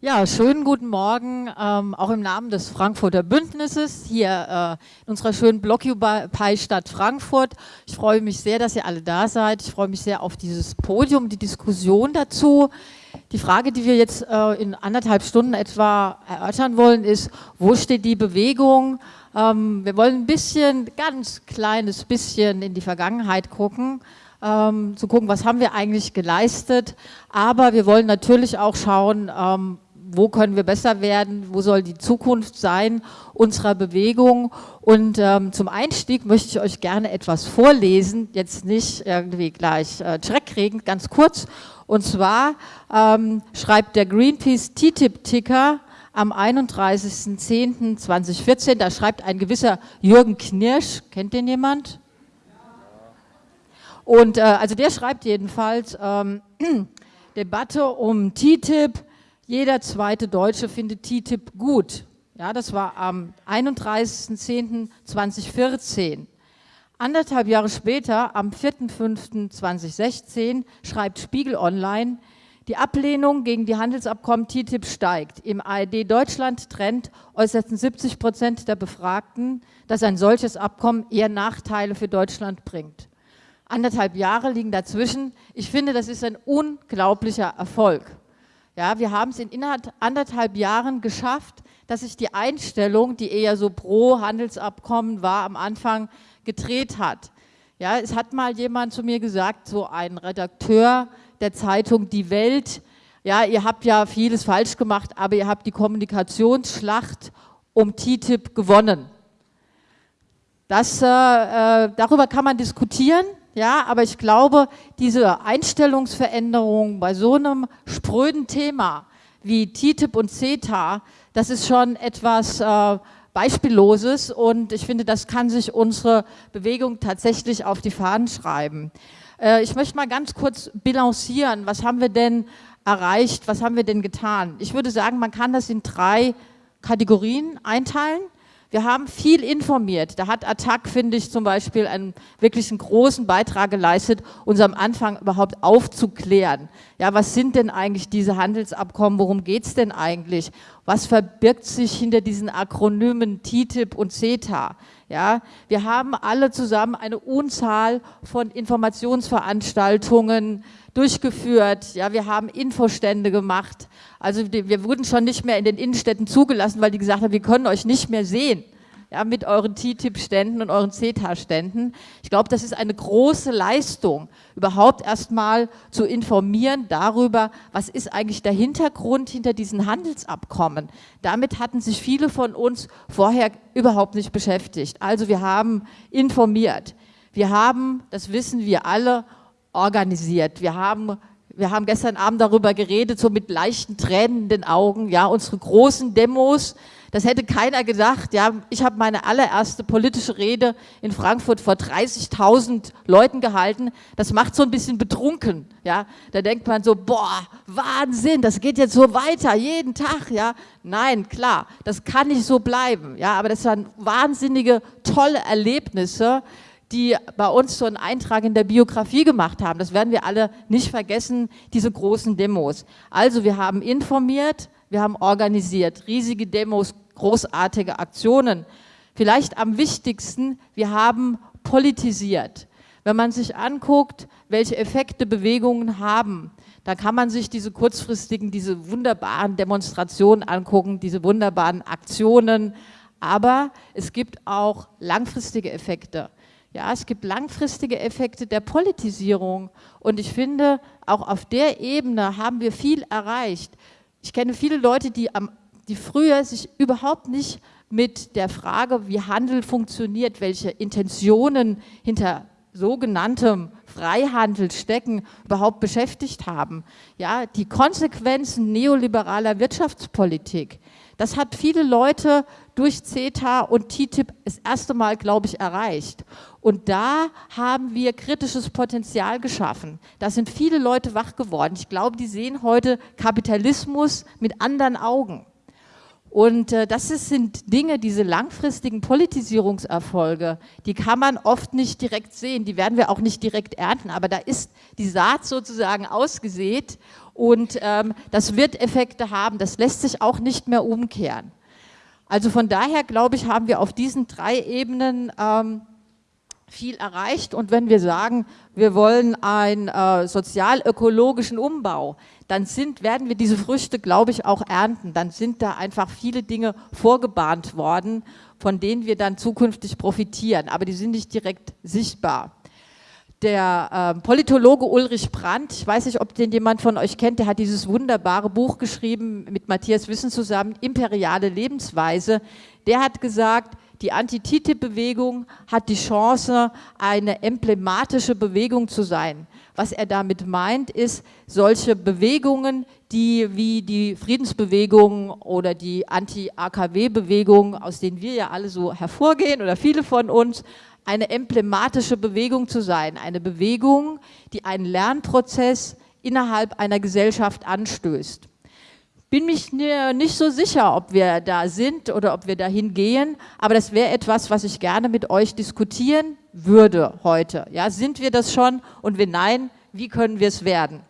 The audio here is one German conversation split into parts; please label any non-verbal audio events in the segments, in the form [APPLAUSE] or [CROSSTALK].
Ja, schönen guten Morgen, ähm, auch im Namen des Frankfurter Bündnisses hier äh, in unserer schönen Blockupy-Stadt Frankfurt. Ich freue mich sehr, dass ihr alle da seid. Ich freue mich sehr auf dieses Podium, die Diskussion dazu. Die Frage, die wir jetzt äh, in anderthalb Stunden etwa erörtern wollen, ist, wo steht die Bewegung? Ähm, wir wollen ein bisschen, ganz kleines bisschen in die Vergangenheit gucken ähm, zu gucken, was haben wir eigentlich geleistet. Aber wir wollen natürlich auch schauen, ähm, wo können wir besser werden, wo soll die Zukunft sein unserer Bewegung. Und ähm, zum Einstieg möchte ich euch gerne etwas vorlesen, jetzt nicht irgendwie gleich äh, Schreck kriegen, ganz kurz. Und zwar ähm, schreibt der Greenpeace TTIP-Ticker am 31.10.2014, da schreibt ein gewisser Jürgen Knirsch, kennt den jemand? Und äh, also der schreibt jedenfalls, ähm, [CLEARS THROAT] Debatte um TTIP, jeder zweite Deutsche findet TTIP gut. Ja, das war am 31.10.2014. Anderthalb Jahre später, am 4.5.2016, schreibt Spiegel Online, die Ablehnung gegen die Handelsabkommen TTIP steigt. Im ARD Deutschland Trend äußerten 70 Prozent der Befragten, dass ein solches Abkommen eher Nachteile für Deutschland bringt. Anderthalb Jahre liegen dazwischen. Ich finde, das ist ein unglaublicher Erfolg. Ja, wir haben es in anderthalb Jahren geschafft, dass sich die Einstellung, die eher so pro Handelsabkommen war, am Anfang gedreht hat. Ja, es hat mal jemand zu mir gesagt, so ein Redakteur der Zeitung Die Welt, ja, ihr habt ja vieles falsch gemacht, aber ihr habt die Kommunikationsschlacht um TTIP gewonnen. Das, äh, äh darüber kann man diskutieren, ja, aber ich glaube, diese Einstellungsveränderung bei so einem spröden Thema wie TTIP und CETA, das ist schon etwas äh, Beispielloses und ich finde, das kann sich unsere Bewegung tatsächlich auf die Fahnen schreiben. Äh, ich möchte mal ganz kurz bilancieren, was haben wir denn erreicht, was haben wir denn getan? Ich würde sagen, man kann das in drei Kategorien einteilen. Wir haben viel informiert. Da hat Attac, finde ich, zum Beispiel einen wirklich einen großen Beitrag geleistet, uns am Anfang überhaupt aufzuklären. Ja, was sind denn eigentlich diese Handelsabkommen? Worum geht es denn eigentlich? Was verbirgt sich hinter diesen Akronymen TTIP und CETA? Ja, wir haben alle zusammen eine Unzahl von Informationsveranstaltungen durchgeführt. Ja, wir haben Infostände gemacht. Also wir wurden schon nicht mehr in den Innenstädten zugelassen, weil die gesagt haben, wir können euch nicht mehr sehen. Ja, mit euren TTIP-Ständen und euren CETA-Ständen. Ich glaube, das ist eine große Leistung, überhaupt erstmal zu informieren darüber, was ist eigentlich der Hintergrund hinter diesen Handelsabkommen. Damit hatten sich viele von uns vorher überhaupt nicht beschäftigt. Also wir haben informiert. Wir haben, das wissen wir alle, organisiert. Wir haben, wir haben gestern Abend darüber geredet, so mit leichten Tränen in den Augen, ja, unsere großen Demos, das hätte keiner gedacht. Ja, ich habe meine allererste politische Rede in Frankfurt vor 30.000 Leuten gehalten. Das macht so ein bisschen betrunken. Ja, da denkt man so, boah, Wahnsinn, das geht jetzt so weiter, jeden Tag. Ja, nein, klar, das kann nicht so bleiben. Ja, aber das waren wahnsinnige, tolle Erlebnisse, die bei uns so einen Eintrag in der Biografie gemacht haben. Das werden wir alle nicht vergessen, diese großen Demos. Also wir haben informiert, wir haben organisiert, riesige Demos, großartige Aktionen. Vielleicht am wichtigsten, wir haben politisiert. Wenn man sich anguckt, welche Effekte Bewegungen haben, da kann man sich diese kurzfristigen, diese wunderbaren Demonstrationen angucken, diese wunderbaren Aktionen, aber es gibt auch langfristige Effekte. Ja, es gibt langfristige Effekte der Politisierung und ich finde, auch auf der Ebene haben wir viel erreicht. Ich kenne viele Leute, die, am, die früher sich überhaupt nicht mit der Frage, wie Handel funktioniert, welche Intentionen hinter sogenanntem Freihandel stecken, überhaupt beschäftigt haben. Ja, die Konsequenzen neoliberaler Wirtschaftspolitik, das hat viele Leute durch CETA und TTIP das erste Mal, glaube ich, erreicht. Und da haben wir kritisches Potenzial geschaffen. Da sind viele Leute wach geworden. Ich glaube, die sehen heute Kapitalismus mit anderen Augen. Und äh, das ist, sind Dinge, diese langfristigen Politisierungserfolge, die kann man oft nicht direkt sehen, die werden wir auch nicht direkt ernten, aber da ist die Saat sozusagen ausgesät Und ähm, das wird Effekte haben, das lässt sich auch nicht mehr umkehren. Also von daher, glaube ich, haben wir auf diesen drei Ebenen ähm, viel erreicht. Und wenn wir sagen, wir wollen einen äh, sozial-ökologischen Umbau, dann sind, werden wir diese Früchte, glaube ich, auch ernten. Dann sind da einfach viele Dinge vorgebahnt worden, von denen wir dann zukünftig profitieren. Aber die sind nicht direkt sichtbar. Der äh, Politologe Ulrich Brandt, ich weiß nicht, ob den jemand von euch kennt, der hat dieses wunderbare Buch geschrieben mit Matthias Wissen zusammen, Imperiale Lebensweise. Der hat gesagt, die Anti-TTIP-Bewegung hat die Chance, eine emblematische Bewegung zu sein. Was er damit meint, ist, solche Bewegungen, die wie die Friedensbewegung oder die Anti-AKW-Bewegung, aus denen wir ja alle so hervorgehen oder viele von uns, eine emblematische Bewegung zu sein. Eine Bewegung, die einen Lernprozess innerhalb einer Gesellschaft anstößt bin mich nicht so sicher, ob wir da sind oder ob wir dahin gehen, aber das wäre etwas, was ich gerne mit euch diskutieren würde heute. Ja, sind wir das schon und wenn nein, wie können wir es werden?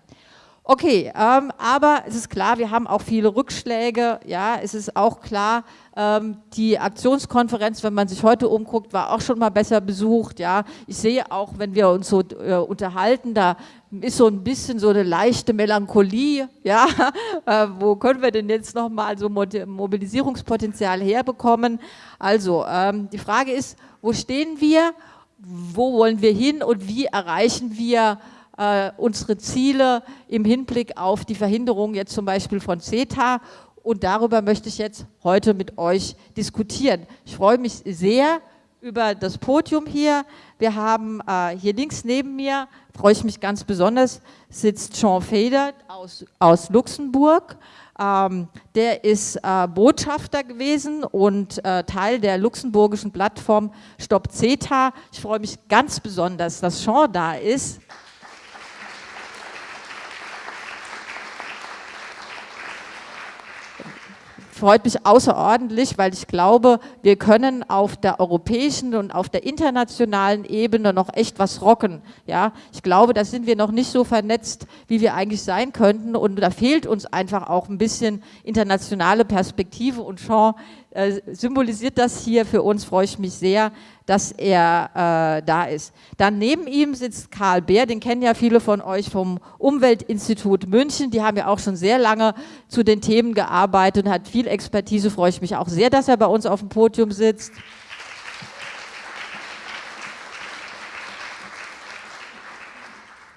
Okay, ähm, aber es ist klar, wir haben auch viele Rückschläge. Ja, es ist auch klar, ähm, die Aktionskonferenz, wenn man sich heute umguckt, war auch schon mal besser besucht. Ja, ich sehe auch, wenn wir uns so äh, unterhalten, da ist so ein bisschen so eine leichte Melancholie. Ja, [LAUGHS] äh, wo können wir denn jetzt noch mal so Mobilisierungspotenzial herbekommen? Also ähm, die Frage ist, wo stehen wir? Wo wollen wir hin und wie erreichen wir äh, unsere Ziele im Hinblick auf die Verhinderung jetzt zum Beispiel von CETA und darüber möchte ich jetzt heute mit euch diskutieren. Ich freue mich sehr über das Podium hier. Wir haben äh, hier links neben mir, freue ich mich ganz besonders, sitzt Jean Feder aus, aus Luxemburg. Ähm, der ist äh, Botschafter gewesen und äh, Teil der luxemburgischen Plattform Stop CETA. Ich freue mich ganz besonders, dass Jean da ist. Freut mich außerordentlich, weil ich glaube, wir können auf der europäischen und auf der internationalen Ebene noch echt was rocken. Ja, ich glaube, da sind wir noch nicht so vernetzt, wie wir eigentlich sein könnten und da fehlt uns einfach auch ein bisschen internationale Perspektive und äh, symbolisiert das hier für uns, freue ich mich sehr, dass er äh, da ist. Dann neben ihm sitzt Karl Beer, den kennen ja viele von euch vom Umweltinstitut München, die haben ja auch schon sehr lange zu den Themen gearbeitet und hat viel Expertise, freue ich mich auch sehr, dass er bei uns auf dem Podium sitzt.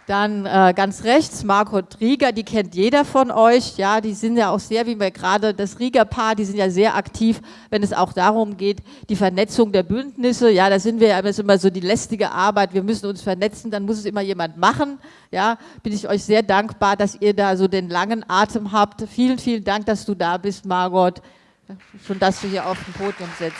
Dann äh, ganz rechts Margot Rieger, die kennt jeder von euch. Ja, die sind ja auch sehr, wie wir gerade das Rieger-Paar, die sind ja sehr aktiv, wenn es auch darum geht, die Vernetzung der Bündnisse. Ja, da sind wir ja immer so die lästige Arbeit. Wir müssen uns vernetzen, dann muss es immer jemand machen. Ja, bin ich euch sehr dankbar, dass ihr da so den langen Atem habt. Vielen, vielen Dank, dass du da bist, Margot. Schon, dass du hier auf dem Podium sitzt.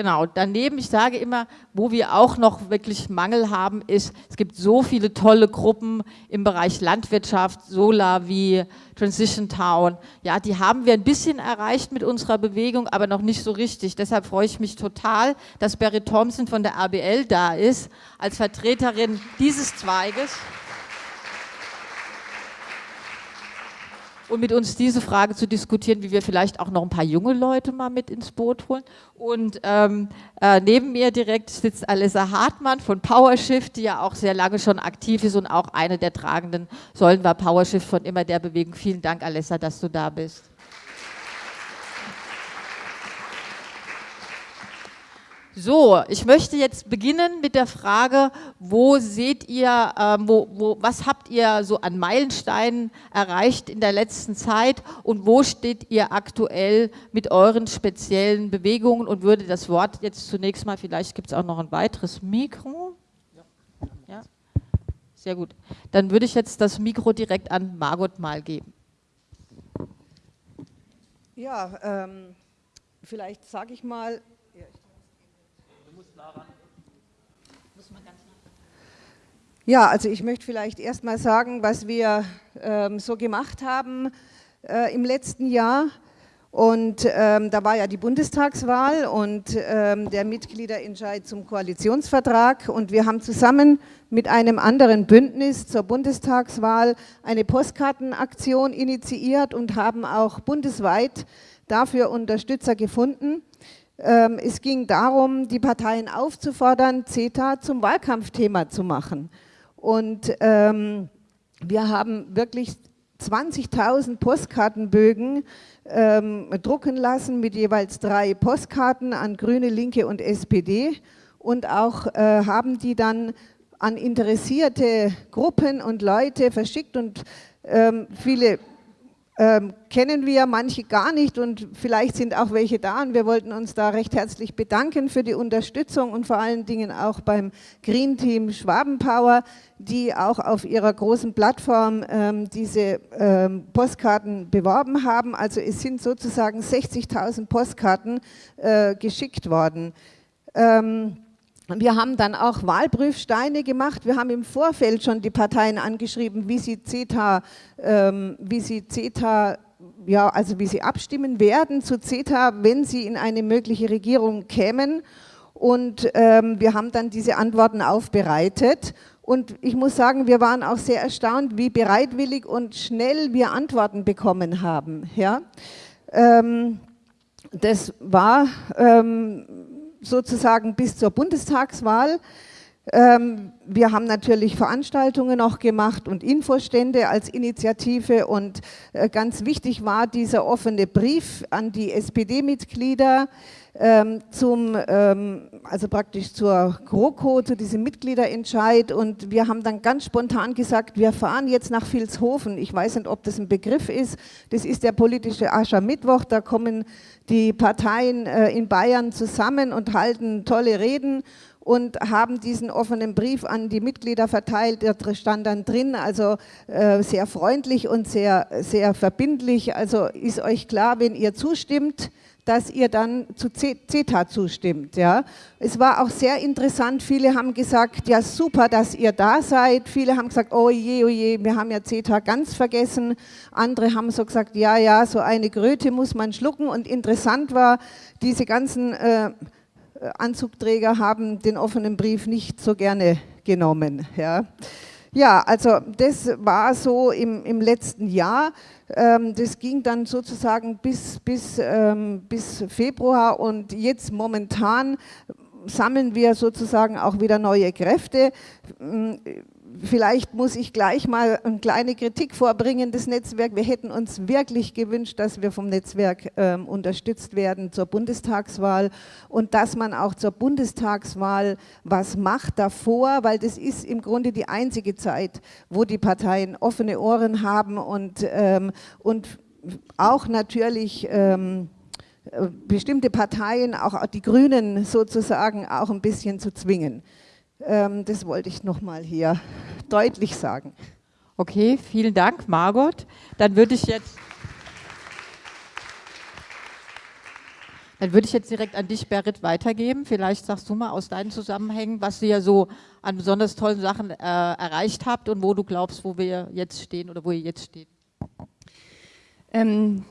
Genau, daneben, ich sage immer, wo wir auch noch wirklich Mangel haben, ist, es gibt so viele tolle Gruppen im Bereich Landwirtschaft, Solar wie Transition Town. Ja, die haben wir ein bisschen erreicht mit unserer Bewegung, aber noch nicht so richtig. Deshalb freue ich mich total, dass Barry Thompson von der ABL da ist, als Vertreterin dieses Zweiges. Und mit uns diese Frage zu diskutieren, wie wir vielleicht auch noch ein paar junge Leute mal mit ins Boot holen. Und ähm, äh, neben mir direkt sitzt Alessa Hartmann von PowerShift, die ja auch sehr lange schon aktiv ist und auch eine der tragenden Säulen war PowerShift von immer der Bewegung. Vielen Dank, Alessa, dass du da bist. So, ich möchte jetzt beginnen mit der Frage, wo seht ihr, ähm, wo, wo, was habt ihr so an Meilensteinen erreicht in der letzten Zeit und wo steht ihr aktuell mit euren speziellen Bewegungen und würde das Wort jetzt zunächst mal, vielleicht gibt es auch noch ein weiteres Mikro. Ja, sehr gut. Dann würde ich jetzt das Mikro direkt an Margot mal geben. Ja, ähm, vielleicht sage ich mal, Ja, also ich möchte vielleicht erstmal sagen, was wir ähm, so gemacht haben äh, im letzten Jahr. Und ähm, da war ja die Bundestagswahl und ähm, der Mitgliederentscheid zum Koalitionsvertrag. Und wir haben zusammen mit einem anderen Bündnis zur Bundestagswahl eine Postkartenaktion initiiert und haben auch bundesweit dafür Unterstützer gefunden. Ähm, es ging darum, die Parteien aufzufordern, CETA zum Wahlkampfthema zu machen. Und ähm, wir haben wirklich 20.000 Postkartenbögen ähm, drucken lassen mit jeweils drei Postkarten an Grüne, Linke und SPD und auch äh, haben die dann an interessierte Gruppen und Leute verschickt und ähm, viele ähm, kennen wir, manche gar nicht und vielleicht sind auch welche da und wir wollten uns da recht herzlich bedanken für die Unterstützung und vor allen Dingen auch beim Green Team Schwabenpower, die auch auf ihrer großen Plattform ähm, diese ähm, Postkarten beworben haben. Also es sind sozusagen 60.000 Postkarten äh, geschickt worden. Ähm, wir haben dann auch Wahlprüfsteine gemacht. Wir haben im Vorfeld schon die Parteien angeschrieben, wie sie CETA, ähm, wie sie CETA ja, also wie sie abstimmen werden zu CETA, wenn sie in eine mögliche Regierung kämen. Und ähm, wir haben dann diese Antworten aufbereitet. Und ich muss sagen, wir waren auch sehr erstaunt, wie bereitwillig und schnell wir Antworten bekommen haben. Ja? Ähm, das war ähm, sozusagen bis zur Bundestagswahl. Ähm, wir haben natürlich Veranstaltungen auch gemacht und Infostände als Initiative und äh, ganz wichtig war dieser offene Brief an die SPD-Mitglieder ähm, zum, ähm, also praktisch zur GroKo, zu diesem Mitgliederentscheid und wir haben dann ganz spontan gesagt, wir fahren jetzt nach Vilshofen. Ich weiß nicht, ob das ein Begriff ist. Das ist der politische Aschermittwoch, da kommen die Parteien äh, in Bayern zusammen und halten tolle Reden und haben diesen offenen Brief an die Mitglieder verteilt. Da stand dann drin, also äh, sehr freundlich und sehr, sehr verbindlich. Also ist euch klar, wenn ihr zustimmt, dass ihr dann zu CETA zustimmt. Ja. Es war auch sehr interessant, viele haben gesagt, ja super, dass ihr da seid. Viele haben gesagt, oh je, oh je, wir haben ja CETA ganz vergessen. Andere haben so gesagt, ja, ja, so eine Kröte muss man schlucken. Und interessant war, diese ganzen äh, Anzugträger haben den offenen Brief nicht so gerne genommen. Ja. Ja, also das war so im, im letzten Jahr. Ähm, das ging dann sozusagen bis, bis, ähm, bis Februar und jetzt momentan sammeln wir sozusagen auch wieder neue Kräfte vielleicht muss ich gleich mal eine kleine Kritik vorbringen, das Netzwerk. Wir hätten uns wirklich gewünscht, dass wir vom Netzwerk ähm, unterstützt werden zur Bundestagswahl und dass man auch zur Bundestagswahl was macht davor, weil das ist im Grunde die einzige Zeit, wo die Parteien offene Ohren haben und, ähm, und auch natürlich ähm, äh, bestimmte Parteien, auch die Grünen sozusagen, auch ein bisschen zu zwingen. Ähm, das wollte ich nochmal hier deutlich sagen. Okay, vielen Dank, Margot. Dann würde ich jetzt... Dann würde ich jetzt direkt an dich, Berit, weitergeben. Vielleicht sagst du mal aus deinen Zusammenhängen, was ihr so an besonders tollen Sachen äh, erreicht habt und wo du glaubst, wo wir jetzt stehen oder wo ihr jetzt steht. Ähm,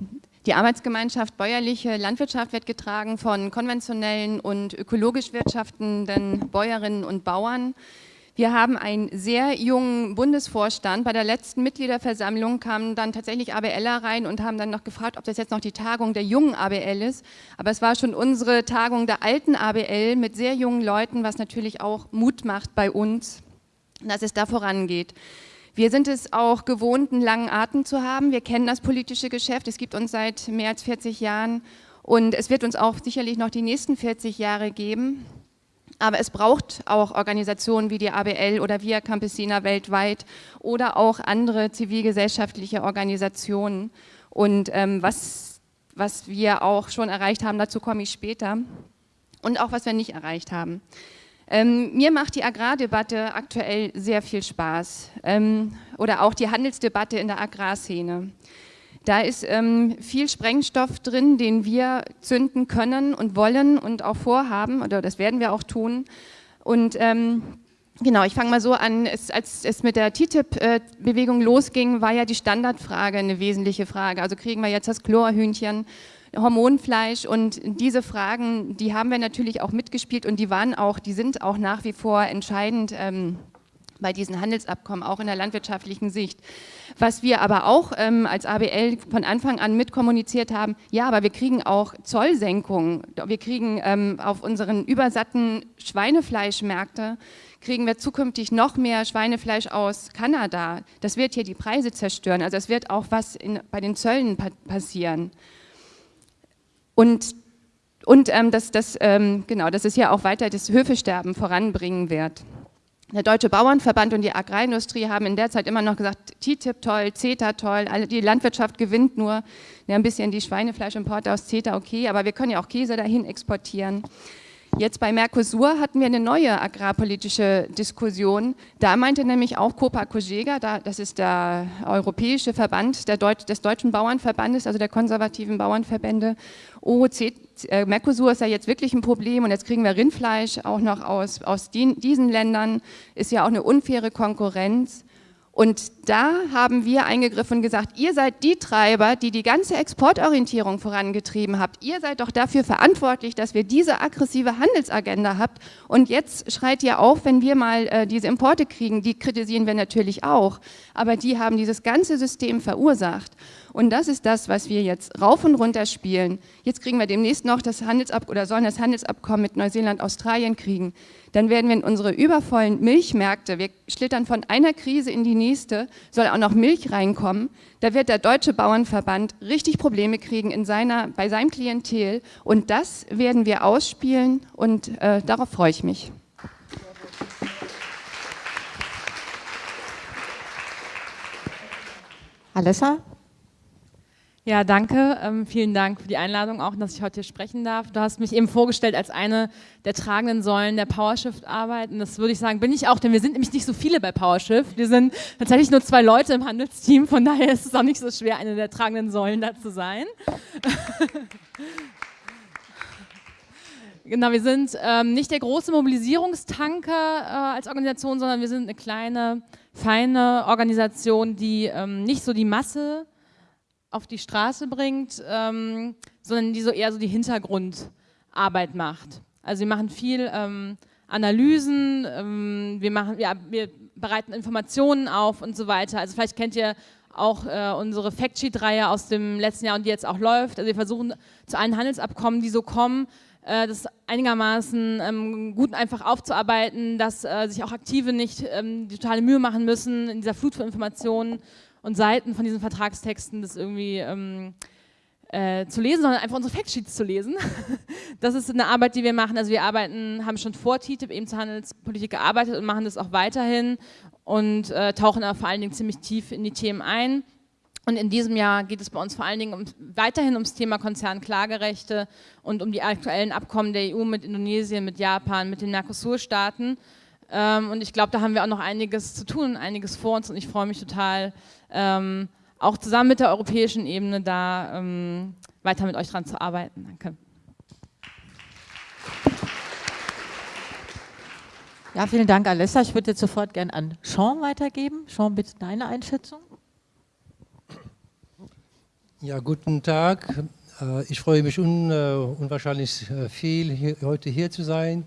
die Arbeitsgemeinschaft Bäuerliche Landwirtschaft wird getragen von konventionellen und ökologisch wirtschaftenden Bäuerinnen und Bauern. Wir haben einen sehr jungen Bundesvorstand. Bei der letzten Mitgliederversammlung kamen dann tatsächlich ABLer rein und haben dann noch gefragt, ob das jetzt noch die Tagung der jungen ABL ist. Aber es war schon unsere Tagung der alten ABL mit sehr jungen Leuten, was natürlich auch Mut macht bei uns, dass es da vorangeht. Wir sind es auch gewohnt, einen langen Atem zu haben. Wir kennen das politische Geschäft. Es gibt uns seit mehr als 40 Jahren und es wird uns auch sicherlich noch die nächsten 40 Jahre geben. Aber es braucht auch Organisationen wie die ABL oder Via Campesina weltweit oder auch andere zivilgesellschaftliche Organisationen. Und ähm, was, was wir auch schon erreicht haben, dazu komme ich später. Und auch was wir nicht erreicht haben. Ähm, mir macht die Agrardebatte aktuell sehr viel Spaß ähm, oder auch die Handelsdebatte in der Agrarszene. Da ist ähm, viel Sprengstoff drin, den wir zünden können und wollen und auch vorhaben, oder das werden wir auch tun. Und ähm, genau, ich fange mal so an, es, als es mit der TTIP-Bewegung losging, war ja die Standardfrage eine wesentliche Frage. Also kriegen wir jetzt das Chlorhühnchen Hormonfleisch und diese Fragen, die haben wir natürlich auch mitgespielt und die waren auch, die sind auch nach wie vor entscheidend ähm, bei diesen Handelsabkommen, auch in der landwirtschaftlichen Sicht. Was wir aber auch ähm, als ABL von Anfang an mitkommuniziert haben, ja, aber wir kriegen auch Zollsenkungen, wir kriegen ähm, auf unseren übersatten Schweinefleischmärkte, kriegen wir zukünftig noch mehr Schweinefleisch aus Kanada. Das wird hier die Preise zerstören, also es wird auch was in, bei den Zöllen pa passieren. Und und ähm, dass, dass, ähm, genau, dass es hier auch weiter das Höfesterben voranbringen wird. Der Deutsche Bauernverband und die Agrarindustrie haben in der Zeit immer noch gesagt, TTIP toll, CETA toll, die Landwirtschaft gewinnt nur, ja, ein bisschen die Schweinefleischimporte aus CETA okay, aber wir können ja auch Käse dahin exportieren. Jetzt bei Mercosur hatten wir eine neue agrarpolitische Diskussion. Da meinte nämlich auch Copa Cogega, das ist der europäische Verband Deut des Deutschen Bauernverbandes, also der konservativen Bauernverbände, oh, Mercosur ist ja jetzt wirklich ein Problem und jetzt kriegen wir Rindfleisch auch noch aus, aus die, diesen Ländern, ist ja auch eine unfaire Konkurrenz. Und da haben wir eingegriffen und gesagt, ihr seid die Treiber, die die ganze Exportorientierung vorangetrieben habt. Ihr seid doch dafür verantwortlich, dass wir diese aggressive Handelsagenda habt. Und jetzt schreit ihr auf, wenn wir mal äh, diese Importe kriegen. Die kritisieren wir natürlich auch. Aber die haben dieses ganze System verursacht. Und das ist das, was wir jetzt rauf und runter spielen. Jetzt kriegen wir demnächst noch das Handelsabkommen oder sollen das Handelsabkommen mit Neuseeland, Australien kriegen. Dann werden wir in unsere übervollen Milchmärkte, wir schlittern von einer Krise in die nächste, soll auch noch Milch reinkommen. Da wird der Deutsche Bauernverband richtig Probleme kriegen in seiner, bei seinem Klientel. Und das werden wir ausspielen und äh, darauf freue ich mich. Alessa? Ja, danke. Ähm, vielen Dank für die Einladung auch, dass ich heute hier sprechen darf. Du hast mich eben vorgestellt als eine der tragenden Säulen der PowerShift-Arbeit. Und das würde ich sagen, bin ich auch, denn wir sind nämlich nicht so viele bei PowerShift. Wir sind tatsächlich nur zwei Leute im Handelsteam. Von daher ist es auch nicht so schwer, eine der tragenden Säulen da zu sein. [LAUGHS] Genau, wir sind ähm, nicht der große Mobilisierungstanker äh, als Organisation, sondern wir sind eine kleine, feine Organisation, die ähm, nicht so die Masse auf die Straße bringt, ähm, sondern die so eher so die Hintergrundarbeit macht. Also wir machen viel ähm, Analysen, ähm, wir, machen, ja, wir bereiten Informationen auf und so weiter. Also vielleicht kennt ihr auch äh, unsere Factsheet-Reihe aus dem letzten Jahr und die jetzt auch läuft. Also wir versuchen zu allen Handelsabkommen, die so kommen, äh, das einigermaßen ähm, gut einfach aufzuarbeiten, dass äh, sich auch Aktive nicht ähm, die totale Mühe machen müssen in dieser Flut von Informationen und Seiten von diesen Vertragstexten das irgendwie ähm, äh, zu lesen, sondern einfach unsere Factsheets zu lesen. [LAUGHS] das ist eine Arbeit, die wir machen. Also wir arbeiten, haben schon vor TTIP eben zur Handelspolitik gearbeitet und machen das auch weiterhin und äh, tauchen aber vor allen Dingen ziemlich tief in die Themen ein. Und in diesem Jahr geht es bei uns vor allen Dingen um, weiterhin ums Thema Konzernklagerechte und um die aktuellen Abkommen der EU mit Indonesien, mit Japan, mit den Mercosur-Staaten. Ähm, und ich glaube, da haben wir auch noch einiges zu tun, einiges vor uns und ich freue mich total, ähm, auch zusammen mit der europäischen Ebene da ähm, weiter mit euch dran zu arbeiten. Danke. Ja, vielen Dank, Alessa. Ich würde jetzt sofort gerne an Sean weitergeben. Sean, bitte deine Einschätzung. Ja, guten Tag. Äh, ich freue mich un, äh, unwahrscheinlich äh, viel, hier, heute hier zu sein.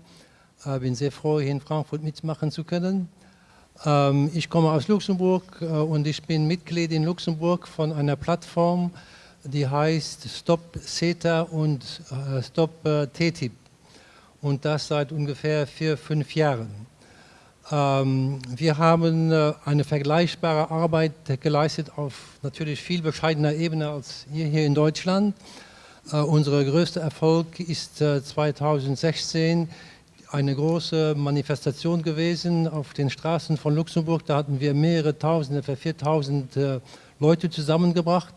Ich bin sehr froh, hier in Frankfurt mitmachen zu können. Ähm, ich komme aus Luxemburg äh, und ich bin Mitglied in Luxemburg von einer Plattform, die heißt Stop CETA und äh, Stop äh, TTIP. Und das seit ungefähr vier, fünf Jahren. Ähm, wir haben eine vergleichbare Arbeit geleistet auf natürlich viel bescheidener Ebene als ihr hier in Deutschland. Unser größter Erfolg ist 2016 eine große Manifestation gewesen auf den Straßen von Luxemburg. Da hatten wir mehrere Tausend, etwa 4000 äh, Leute zusammengebracht.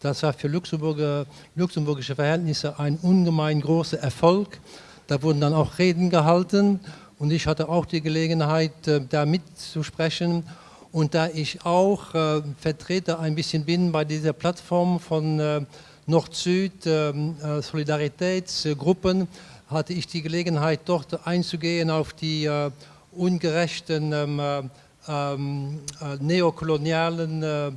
Das war für Luxemburger, luxemburgische Verhältnisse ein ungemein großer Erfolg. Da wurden dann auch Reden gehalten und ich hatte auch die Gelegenheit, äh, da mitzusprechen. Und da ich auch äh, Vertreter ein bisschen bin bei dieser Plattform von äh, Nord-Süd, ähm, äh, hatte ich die Gelegenheit, dort einzugehen auf die äh, ungerechten ähm, äh, ähm äh, neokolonialen äh,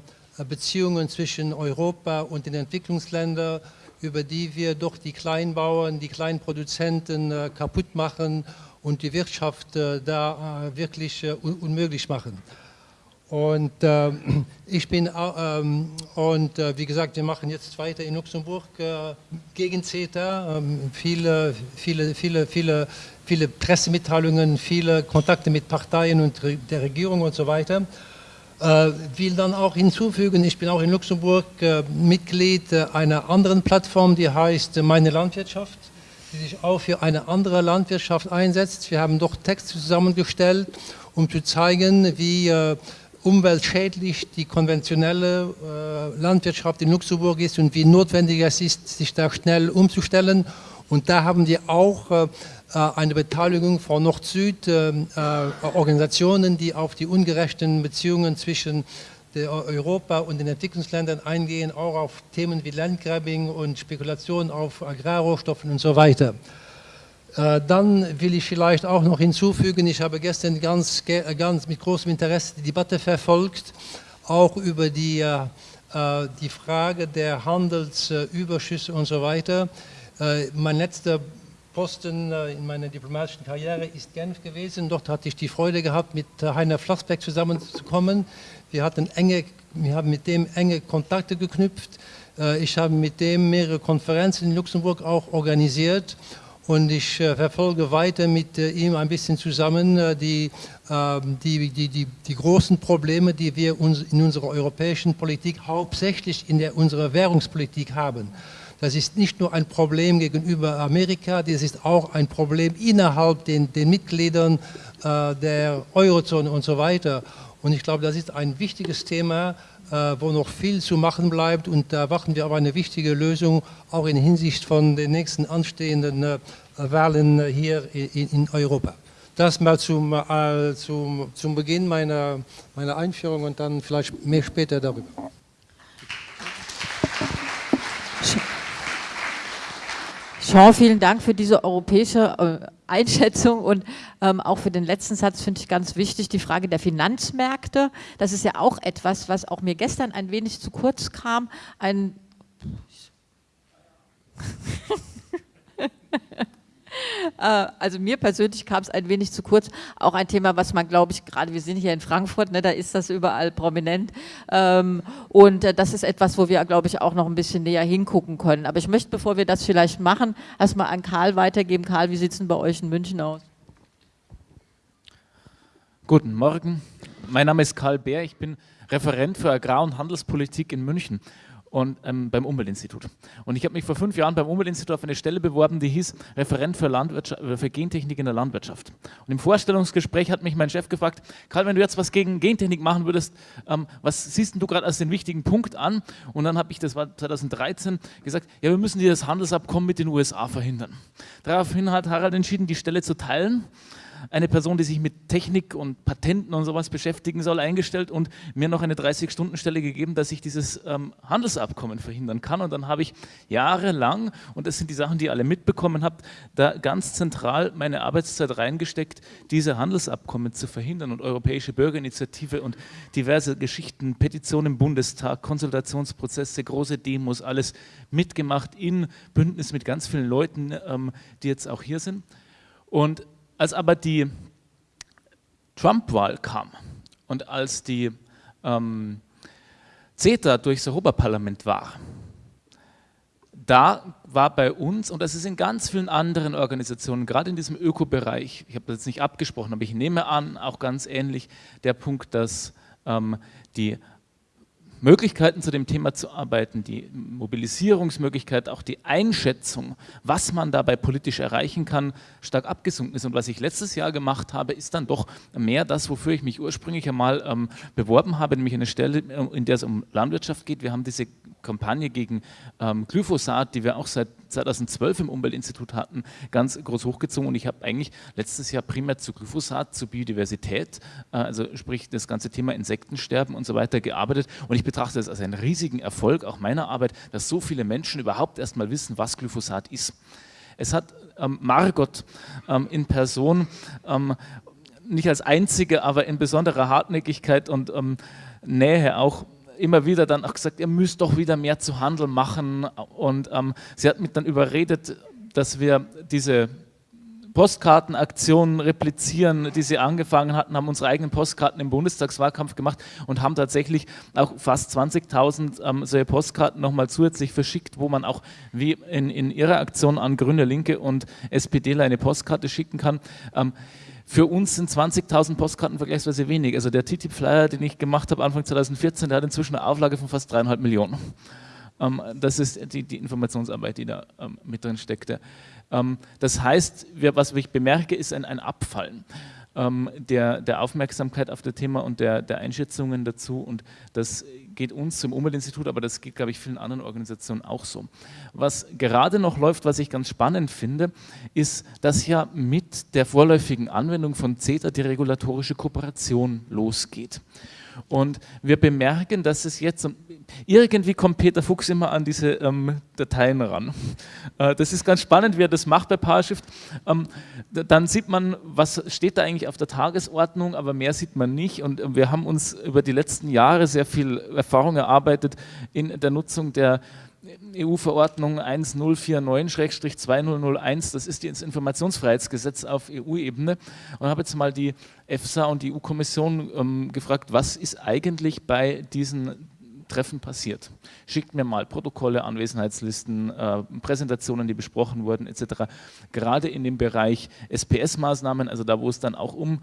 Beziehungen zwischen Europa und den Entwicklungsländern, über die wir doch die Kleinbauern, die Kleinproduzenten äh, kaputt machen und die Wirtschaft äh, da wirklich un unmöglich machen. Und äh, [CLEARS THROAT] ich bin, ähm, und äh, wie gesagt, wir machen jetzt weiter in Luxemburg äh, gegen CETA. Ähm, viele, viele, viele, viele, viele Pressemitteilungen, viele Kontakte mit Parteien und der Regierung und so weiter. Äh, will dann auch hinzufügen, ich bin auch in Luxemburg äh, Mitglied einer anderen Plattform, die heißt Meine Landwirtschaft, die sich auch für eine andere Landwirtschaft einsetzt. Wir haben doch Texte zusammengestellt, um zu zeigen, wie äh, umweltschädlich die konventionelle äh, Landwirtschaft in Luxemburg ist und wie notwendig es ist, sich da schnell umzustellen. Und da haben wir auch äh, eine Beteiligung von Nord-Süd-Organisationen, äh, die auf die ungerechten Beziehungen zwischen Europa und den Entwicklungsländern eingehen, auch auf Themen wie Landgrabbing und Spekulation auf Agrarrohstoffen und so weiter. Äh, dann will ich vielleicht auch noch hinzufügen, ich habe gestern ganz, ganz mit großem Interesse die Debatte verfolgt, auch über die, äh, äh, die Frage der Handelsüberschüsse und so weiter. Mein letzter Posten in meiner diplomatischen Karriere ist Genf gewesen. Dort hatte ich die Freude gehabt, mit Heiner Flassbeck zusammenzukommen. Wir, hatten enge, wir haben mit dem enge Kontakte geknüpft. Ich habe mit dem mehrere Konferenzen in Luxemburg auch organisiert und ich äh, verfolge weiter mit äh, ihm ein bisschen zusammen äh, die, ähm, die, die, die, die, großen Probleme, die wir uns in unserer europäischen Politik, hauptsächlich in der, unserer Währungspolitik haben. Das ist nicht nur ein Problem gegenüber Amerika, das ist auch ein Problem innerhalb den, den Mitgliedern der Eurozone und so weiter. Und ich glaube, das ist ein wichtiges Thema, wo noch viel zu machen bleibt und da warten wir auf eine wichtige Lösung, auch in Hinsicht von den nächsten anstehenden äh, Wahlen hier in, Europa. Das mal zum, äh, zum, zum Beginn meiner, meiner Einführung und dann vielleicht mehr später darüber. Jean, vielen Dank für diese europäische äh, Einschätzung und ähm, auch für den letzten Satz finde ich ganz wichtig, die Frage der Finanzmärkte. Das ist ja auch etwas, was auch mir gestern ein wenig zu kurz kam. Ein also mir persönlich kam es ein wenig zu kurz. Auch ein Thema, was man, glaube ich, gerade wir sind hier in Frankfurt, ne, da ist das überall prominent. Ähm, und äh, das ist etwas, wo wir, glaube ich, auch noch ein bisschen näher hingucken können. Aber ich möchte, bevor wir das vielleicht machen, erstmal an Karl weitergeben. Karl, wie sieht es denn bei euch in München aus? Guten Morgen. Mein Name ist Karl Bär. Ich bin Referent für Agrar- und Handelspolitik in München und ähm, beim Umweltinstitut. Und ich habe mich vor fünf Jahren beim Umweltinstitut auf eine Stelle beworben, die hieß Referent für, Landwirtschaft, äh, für Gentechnik in der Landwirtschaft. Und im Vorstellungsgespräch hat mich mein Chef gefragt, Karl, wenn du jetzt was gegen Gentechnik machen würdest, ähm, was siehst du gerade als den wichtigen Punkt an? Und dann habe ich, das war 2013, gesagt, ja, wir müssen dieses Handelsabkommen mit den USA verhindern. Daraufhin hat Harald entschieden, die Stelle zu teilen eine Person, die sich mit Technik und Patenten und sowas beschäftigen soll, eingestellt und mir noch eine 30-Stunden-Stelle gegeben, dass ich dieses ähm, Handelsabkommen verhindern kann. Und dann habe ich jahrelang, und das sind die Sachen, die ihr alle mitbekommen habt, da ganz zentral meine Arbeitszeit reingesteckt, diese Handelsabkommen zu verhindern und Europäische Bürgerinitiative und diverse Geschichten, Petitionen im Bundestag, Konsultationsprozesse, große Demos, alles mitgemacht in Bündnis mit ganz vielen Leuten, ähm, die jetzt auch hier sind. Und als aber die Trump-Wahl kam und als die ähm, CETA durchs Europaparlament war, da war bei uns, und das ist in ganz vielen anderen Organisationen, gerade in diesem Ökobereich, ich habe das jetzt nicht abgesprochen, aber ich nehme an, auch ganz ähnlich, der Punkt, dass ähm, die Möglichkeiten zu dem Thema zu arbeiten, die Mobilisierungsmöglichkeit, auch die Einschätzung, was man dabei politisch erreichen kann, stark abgesunken ist. Und was ich letztes Jahr gemacht habe, ist dann doch mehr das, wofür ich mich ursprünglich einmal ähm, beworben habe, nämlich eine Stelle, äh, in der es um Landwirtschaft geht. Wir haben diese Kampagne gegen ähm, Glyphosat, die wir auch seit 2012 im Umweltinstitut hatten, ganz groß hochgezogen. Und ich habe eigentlich letztes Jahr primär zu Glyphosat, zu Biodiversität, äh, also sprich das ganze Thema Insektensterben und so weiter gearbeitet. Und ich betrachte es als einen riesigen Erfolg auch meiner Arbeit, dass so viele Menschen überhaupt erst mal wissen, was Glyphosat ist. Es hat ähm, Margot ähm, in Person ähm, nicht als einzige, aber in besonderer Hartnäckigkeit und ähm, Nähe auch immer wieder dann auch gesagt, ihr müsst doch wieder mehr zu Handel machen. Und ähm, sie hat mich dann überredet, dass wir diese Postkartenaktionen replizieren, die sie angefangen hatten, haben unsere eigenen Postkarten im Bundestagswahlkampf gemacht und haben tatsächlich auch fast 20.000 ähm, solche Postkarten nochmal zusätzlich verschickt, wo man auch wie in, in ihrer Aktion an Grüne, Linke und SPDler eine Postkarte schicken kann. Ähm, für uns sind 20.000 Postkarten vergleichsweise wenig. Also der TTIP-Flyer, den ich gemacht habe Anfang 2014, der hat inzwischen eine Auflage von fast dreieinhalb Millionen. Ähm, das ist die, die, Informationsarbeit, die da ähm, mit drin steckte. Ähm, das heißt, was ich bemerke, ist ein, ein Abfallen ähm, der, der, Aufmerksamkeit auf das Thema und der, der, Einschätzungen dazu. Und das geht uns zum Umweltinstitut, aber das geht, glaube ich, vielen anderen Organisationen auch so. Was gerade noch läuft, was ich ganz spannend finde, ist, dass ja mit der vorläufigen Anwendung von CETA die regulatorische Kooperation losgeht. Und wir bemerken, dass es jetzt, irgendwie kommt Peter Fuchs immer an diese ähm, Dateien ran. Äh, das ist ganz spannend, wie er das macht bei PowerShift. Ähm, dann sieht man, was steht da eigentlich auf der Tagesordnung, aber mehr sieht man nicht. Und wir haben uns über die letzten Jahre sehr viel Erfahrung erarbeitet in der Nutzung der EU-Verordnung 1049-2001, das ist das Informationsfreiheitsgesetz auf EU-Ebene und habe jetzt mal die EFSA und die EU-Kommission ähm, gefragt, was ist eigentlich bei diesen Treffen passiert. Schickt mir mal Protokolle, Anwesenheitslisten, äh, Präsentationen, die besprochen wurden etc. Gerade in dem Bereich SPS-Maßnahmen, also da, wo es dann auch um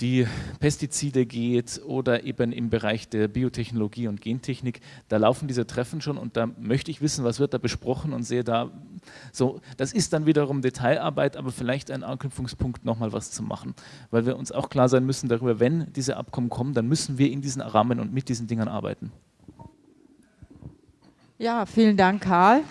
die Pestizide geht oder eben im Bereich der Biotechnologie und Gentechnik, da laufen diese Treffen schon und da möchte ich wissen, was wird da besprochen und sehe da, so, das ist dann wiederum Detailarbeit, aber vielleicht ein Anknüpfungspunkt, nochmal was zu machen, weil wir uns auch klar sein müssen darüber, wenn diese Abkommen kommen, dann müssen wir in diesen Rahmen und mit diesen Dingen arbeiten. Ja, vielen Dank, Karl.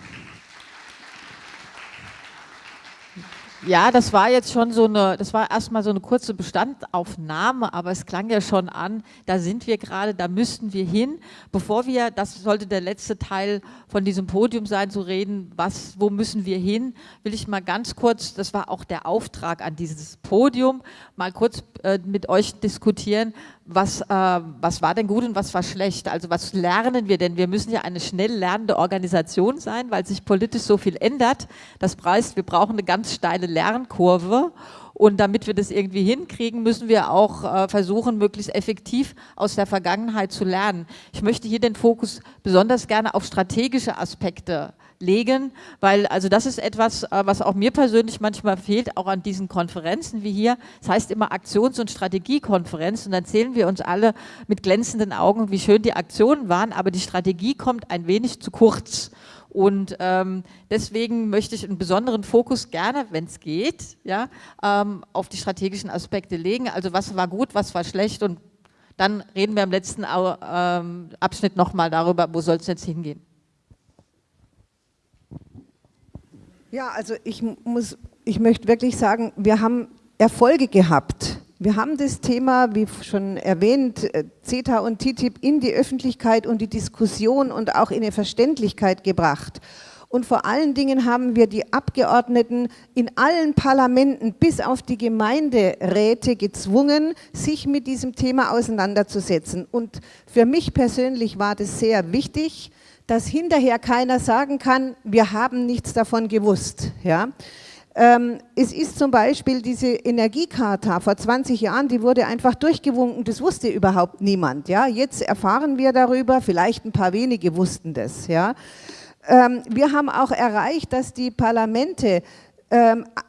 Ja, das war jetzt schon so eine, das war erstmal so eine kurze Bestandaufnahme, aber es klang ja schon an, da sind wir gerade, da müssten wir hin. Bevor wir, das sollte der letzte Teil von diesem Podium sein, zu reden, was, wo müssen wir hin, will ich mal ganz kurz, das war auch der Auftrag an dieses Podium, mal kurz äh, mit euch diskutieren, was, äh, was war denn gut und was war schlecht? Also was lernen wir denn? Wir müssen ja eine schnell lernende Organisation sein, weil sich politisch so viel ändert. Das heißt, wir brauchen eine ganz steile Lernkurve und damit wir das irgendwie hinkriegen, müssen wir auch äh, versuchen, möglichst effektiv aus der Vergangenheit zu lernen. Ich möchte hier den Fokus besonders gerne auf strategische Aspekte legen, weil also das ist etwas, äh, was auch mir persönlich manchmal fehlt, auch an diesen Konferenzen wie hier. Das heißt immer Aktions- und Strategiekonferenz und dann zählen wir uns alle mit glänzenden Augen, wie schön die Aktionen waren, aber die Strategie kommt ein wenig zu kurz. Und ähm, deswegen möchte ich einen besonderen Fokus gerne, wenn es geht, ja, ähm, auf die strategischen Aspekte legen. Also was war gut, was war schlecht und dann reden wir im letzten ähm, Abschnitt nochmal darüber, wo soll es jetzt hingehen. Ja, also ich muss, ich möchte wirklich sagen, wir haben Erfolge gehabt. Wir haben das Thema, wie schon erwähnt, äh, CETA und TTIP in die Öffentlichkeit und die Diskussion und auch in die Verständlichkeit gebracht. Und vor allen Dingen haben wir die Abgeordneten in allen Parlamenten bis auf die Gemeinderäte gezwungen, sich mit diesem Thema auseinanderzusetzen. Und für mich persönlich war das sehr wichtig, dass hinterher keiner sagen kann, wir haben nichts davon gewusst. Ja? Ähm, es ist zum Beispiel diese Energiecharta vor 20 Jahren, die wurde einfach durchgewunken, das wusste überhaupt niemand. Ja? Jetzt erfahren wir darüber, vielleicht ein paar wenige wussten das. Ja? Ähm, wir haben auch erreicht, dass die Parlamente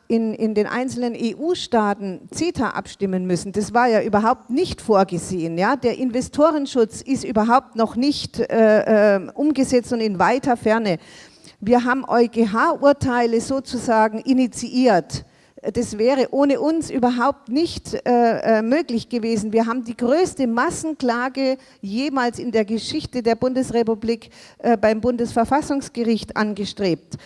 in, in den einzelnen EU-Staaten CETA abstimmen müssen. Das war ja überhaupt nicht vorgesehen. Ja? Der Investorenschutz ist überhaupt noch nicht äh, äh, umgesetzt und in weiter Ferne. Wir haben EuGH-Urteile sozusagen initiiert. Das wäre ohne uns überhaupt nicht äh, äh, möglich gewesen. Wir haben die größte Massenklage jemals in der Geschichte der Bundesrepublik äh, beim Bundesverfassungsgericht angestrebt.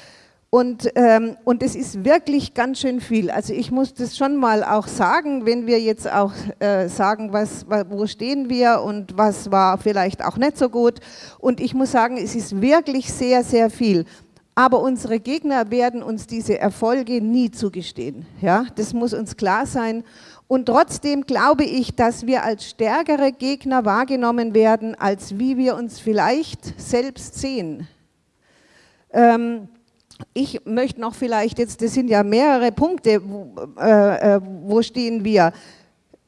Und, ähm, und es ist wirklich ganz schön viel. Also ich muss das schon mal auch sagen, wenn wir jetzt auch äh, sagen, was, wo stehen wir und was war vielleicht auch nicht so gut. Und ich muss sagen, es ist wirklich sehr, sehr viel. Aber unsere Gegner werden uns diese Erfolge nie zugestehen. Ja? Das muss uns klar sein. Und trotzdem glaube ich, dass wir als stärkere Gegner wahrgenommen werden, als wie wir uns vielleicht selbst sehen. Ähm, ich möchte noch vielleicht jetzt, das sind ja mehrere Punkte, wo, äh, äh, wo stehen wir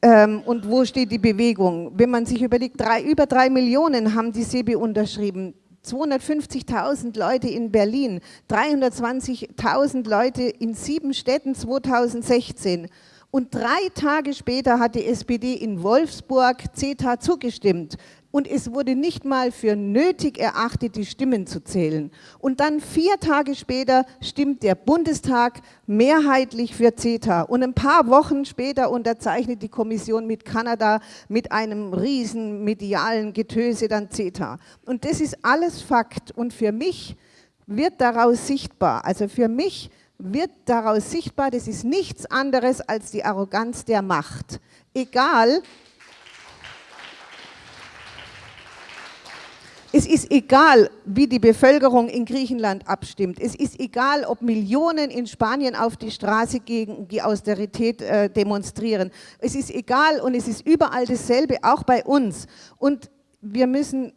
ähm, und wo steht die Bewegung. Wenn man sich überlegt, drei, über drei Millionen haben die SEBI unterschrieben, 250.000 Leute in Berlin, 320.000 Leute in sieben Städten 2016. Und drei Tage später hat die SPD in Wolfsburg CETA zugestimmt und es wurde nicht mal für nötig erachtet, die Stimmen zu zählen. Und dann vier Tage später stimmt der Bundestag mehrheitlich für CETA. Und ein paar Wochen später unterzeichnet die Kommission mit Kanada mit einem riesen medialen Getöse dann CETA. Und das ist alles Fakt. Und für mich wird daraus sichtbar, also für mich wird daraus sichtbar, das ist nichts anderes als die Arroganz der Macht. Egal, Es ist egal, wie die Bevölkerung in Griechenland abstimmt. Es ist egal, ob Millionen in Spanien auf die Straße gegen die Austerität äh, demonstrieren. Es ist egal und es ist überall dasselbe, auch bei uns. Und wir müssen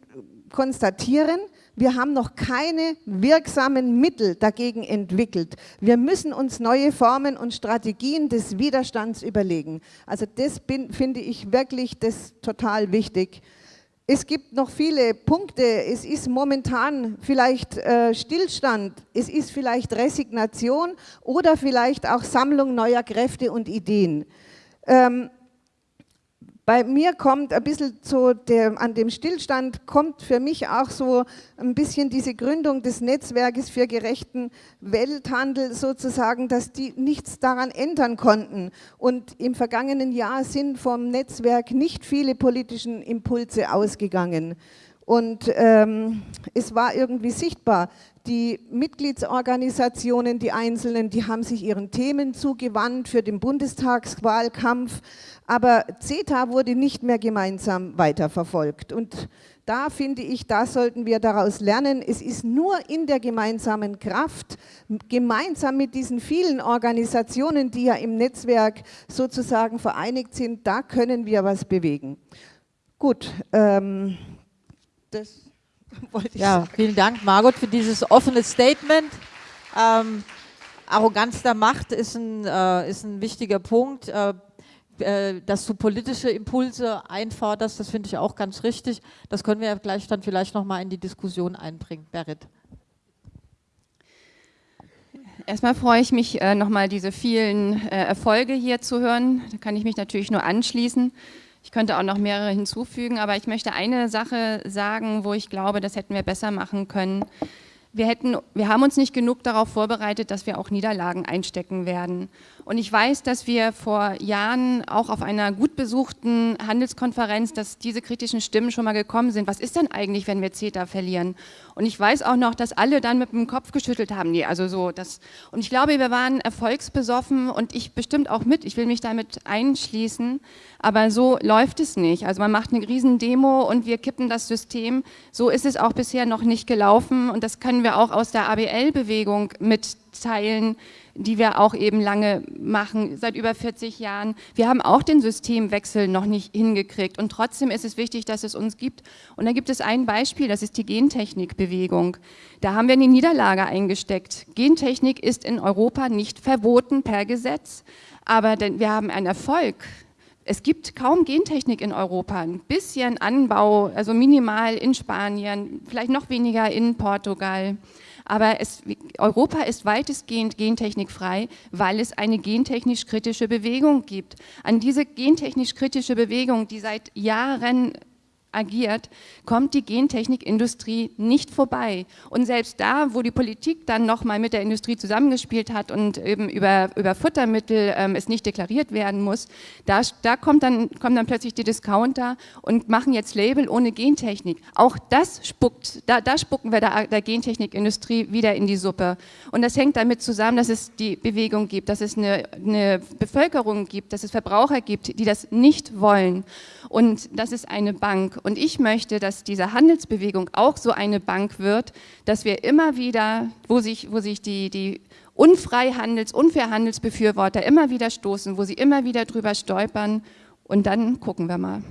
konstatieren, wir haben noch keine wirksamen Mittel dagegen entwickelt. Wir müssen uns neue Formen und Strategien des Widerstands überlegen. Also das bin, finde ich wirklich das total wichtig. Es gibt noch viele Punkte. Es ist momentan vielleicht äh, Stillstand, es ist vielleicht Resignation oder vielleicht auch Sammlung neuer Kräfte und Ideen. Ähm, bei mir kommt ein bisschen so der, an dem Stillstand kommt für mich auch so ein bisschen diese Gründung des Netzwerkes für gerechten Welthandel sozusagen, dass die nichts daran ändern konnten. Und im vergangenen Jahr sind vom Netzwerk nicht viele politischen Impulse ausgegangen. Und ähm, es war irgendwie sichtbar, die Mitgliedsorganisationen, die Einzelnen, die haben sich ihren Themen zugewandt für den Bundestagswahlkampf, aber CETA wurde nicht mehr gemeinsam weiterverfolgt. Und da finde ich, da sollten wir daraus lernen, es ist nur in der gemeinsamen Kraft, gemeinsam mit diesen vielen Organisationen, die ja im Netzwerk sozusagen vereinigt sind, da können wir was bewegen. Gut, ähm, das [LAUGHS] wollte ich ja, sagen. vielen Dank, Margot, für dieses offene Statement. Ähm, Arroganz der Macht ist ein, äh, ist ein wichtiger Punkt. Äh, äh, dass du politische Impulse einforderst, das finde ich auch ganz richtig. Das können wir ja gleich dann vielleicht nochmal in die Diskussion einbringen. Berit. Erstmal freue ich mich, äh, nochmal diese vielen äh, Erfolge hier zu hören. Da kann ich mich natürlich nur anschließen. Ich könnte auch noch mehrere hinzufügen, aber ich möchte eine Sache sagen, wo ich glaube, das hätten wir besser machen können. Wir, hätten, wir haben uns nicht genug darauf vorbereitet, dass wir auch Niederlagen einstecken werden. Und ich weiß, dass wir vor Jahren auch auf einer gut besuchten Handelskonferenz, dass diese kritischen Stimmen schon mal gekommen sind. Was ist denn eigentlich, wenn wir CETA verlieren? Und ich weiß auch noch, dass alle dann mit dem Kopf geschüttelt haben. Nee, also so das. Und ich glaube, wir waren erfolgsbesoffen und ich bestimmt auch mit. Ich will mich damit einschließen. Aber so läuft es nicht. Also man macht eine Riesendemo und wir kippen das System. So ist es auch bisher noch nicht gelaufen. Und das können wir auch aus der ABL-Bewegung mitteilen die wir auch eben lange machen, seit über 40 Jahren. Wir haben auch den Systemwechsel noch nicht hingekriegt und trotzdem ist es wichtig, dass es uns gibt. Und da gibt es ein Beispiel, das ist die Gentechnikbewegung. Da haben wir eine Niederlage eingesteckt. Gentechnik ist in Europa nicht verboten per Gesetz, aber wir haben einen Erfolg. Es gibt kaum Gentechnik in Europa, ein bisschen Anbau, also minimal in Spanien, vielleicht noch weniger in Portugal. Aber es, Europa ist weitestgehend gentechnikfrei, weil es eine gentechnisch kritische Bewegung gibt. An diese gentechnisch kritische Bewegung, die seit Jahren agiert, kommt die Gentechnikindustrie nicht vorbei. Und selbst da, wo die Politik dann nochmal mit der Industrie zusammengespielt hat und eben über, über Futtermittel ähm, es nicht deklariert werden muss, da, da kommt dann, kommen dann plötzlich die Discounter und machen jetzt Label ohne Gentechnik. Auch das spuckt, da, da spucken wir der, der Gentechnikindustrie wieder in die Suppe. Und das hängt damit zusammen, dass es die Bewegung gibt, dass es eine, eine Bevölkerung gibt, dass es Verbraucher gibt, die das nicht wollen. Und das ist eine Bank. Und ich möchte, dass diese Handelsbewegung auch so eine Bank wird, dass wir immer wieder, wo sich, wo sich die, die Unfreihandels-, Unfairhandelsbefürworter immer wieder stoßen, wo sie immer wieder drüber stolpern und dann gucken wir mal.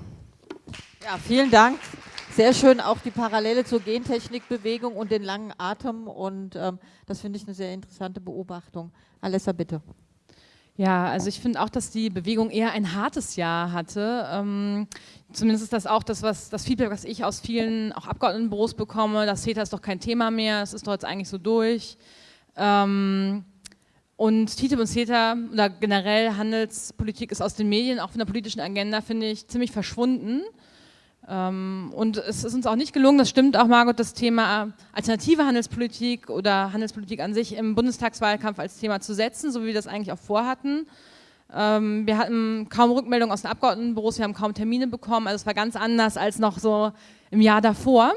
Ja, vielen Dank. Sehr schön auch die Parallele zur Gentechnikbewegung und den langen Atem und ähm, das finde ich eine sehr interessante Beobachtung. Alessa, bitte. Ja, also ich finde auch, dass die Bewegung eher ein hartes Jahr hatte. Ähm, zumindest ist das auch das, was, das Feedback, was ich aus vielen auch Abgeordnetenbüros bekomme. Das CETA ist doch kein Thema mehr, es ist doch jetzt eigentlich so durch. Ähm, und TTIP und CETA oder generell Handelspolitik ist aus den Medien, auch von der politischen Agenda, finde ich, ziemlich verschwunden. Ähm, und es ist uns auch nicht gelungen, das stimmt auch Margot, das Thema alternative Handelspolitik oder Handelspolitik an sich im Bundestagswahlkampf als Thema zu setzen, so wie wir das eigentlich auch vorhatten. Ähm, wir hatten kaum Rückmeldungen aus den Abgeordnetenbüros, wir haben kaum Termine bekommen, also es war ganz anders als noch so im Jahr davor.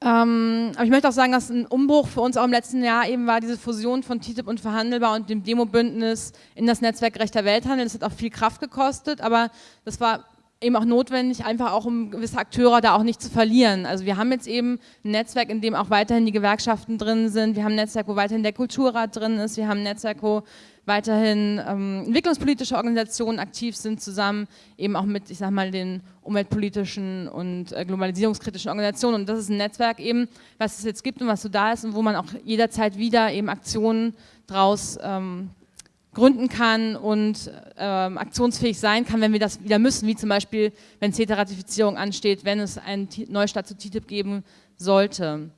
Ähm, aber ich möchte auch sagen, dass ein Umbruch für uns auch im letzten Jahr eben war diese Fusion von TTIP und Verhandelbar und dem Demo-Bündnis in das Netzwerk Rechter Welthandel. Das hat auch viel Kraft gekostet, aber das war eben auch notwendig, einfach auch um gewisse Akteure da auch nicht zu verlieren. Also wir haben jetzt eben ein Netzwerk, in dem auch weiterhin die Gewerkschaften drin sind, wir haben ein Netzwerk, wo weiterhin der Kulturrat drin ist, wir haben ein Netzwerk, wo weiterhin ähm, entwicklungspolitische Organisationen aktiv sind, zusammen eben auch mit, ich sag mal, den umweltpolitischen und äh, globalisierungskritischen Organisationen. Und das ist ein Netzwerk eben, was es jetzt gibt und was so da ist und wo man auch jederzeit wieder eben Aktionen draus ähm, gründen kann und ähm, aktionsfähig sein kann, wenn wir das wieder müssen, wie zum Beispiel, wenn CETA-Ratifizierung ansteht, wenn es einen Neustart zu TTIP geben sollte.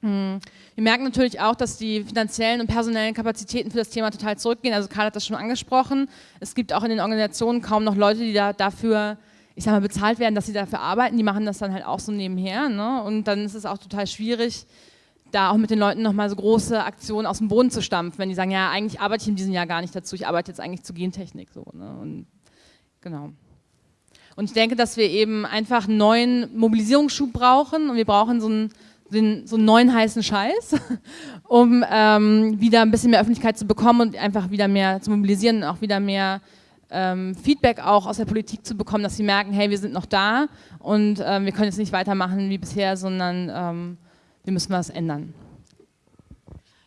Hm. Wir merken natürlich auch, dass die finanziellen und personellen Kapazitäten für das Thema total zurückgehen. Also Karl hat das schon angesprochen. Es gibt auch in den Organisationen kaum noch Leute, die da dafür, ich sag mal, bezahlt werden, dass sie dafür arbeiten. Die machen das dann halt auch so nebenher. Ne? Und dann ist es auch total schwierig, da auch mit den Leuten nochmal so große Aktionen aus dem Boden zu stampfen, wenn die sagen, ja, eigentlich arbeite ich in diesem Jahr gar nicht dazu, ich arbeite jetzt eigentlich zu Gentechnik. So, ne? und, genau. Und ich denke, dass wir eben einfach einen neuen Mobilisierungsschub brauchen und wir brauchen so einen, so einen neuen heißen Scheiß, [LAUGHS] um ähm, wieder ein bisschen mehr Öffentlichkeit zu bekommen und einfach wieder mehr zu mobilisieren und auch wieder mehr ähm, Feedback auch aus der Politik zu bekommen, dass sie merken, hey, wir sind noch da und ähm, wir können jetzt nicht weitermachen wie bisher, sondern ähm, wir müssen was ändern.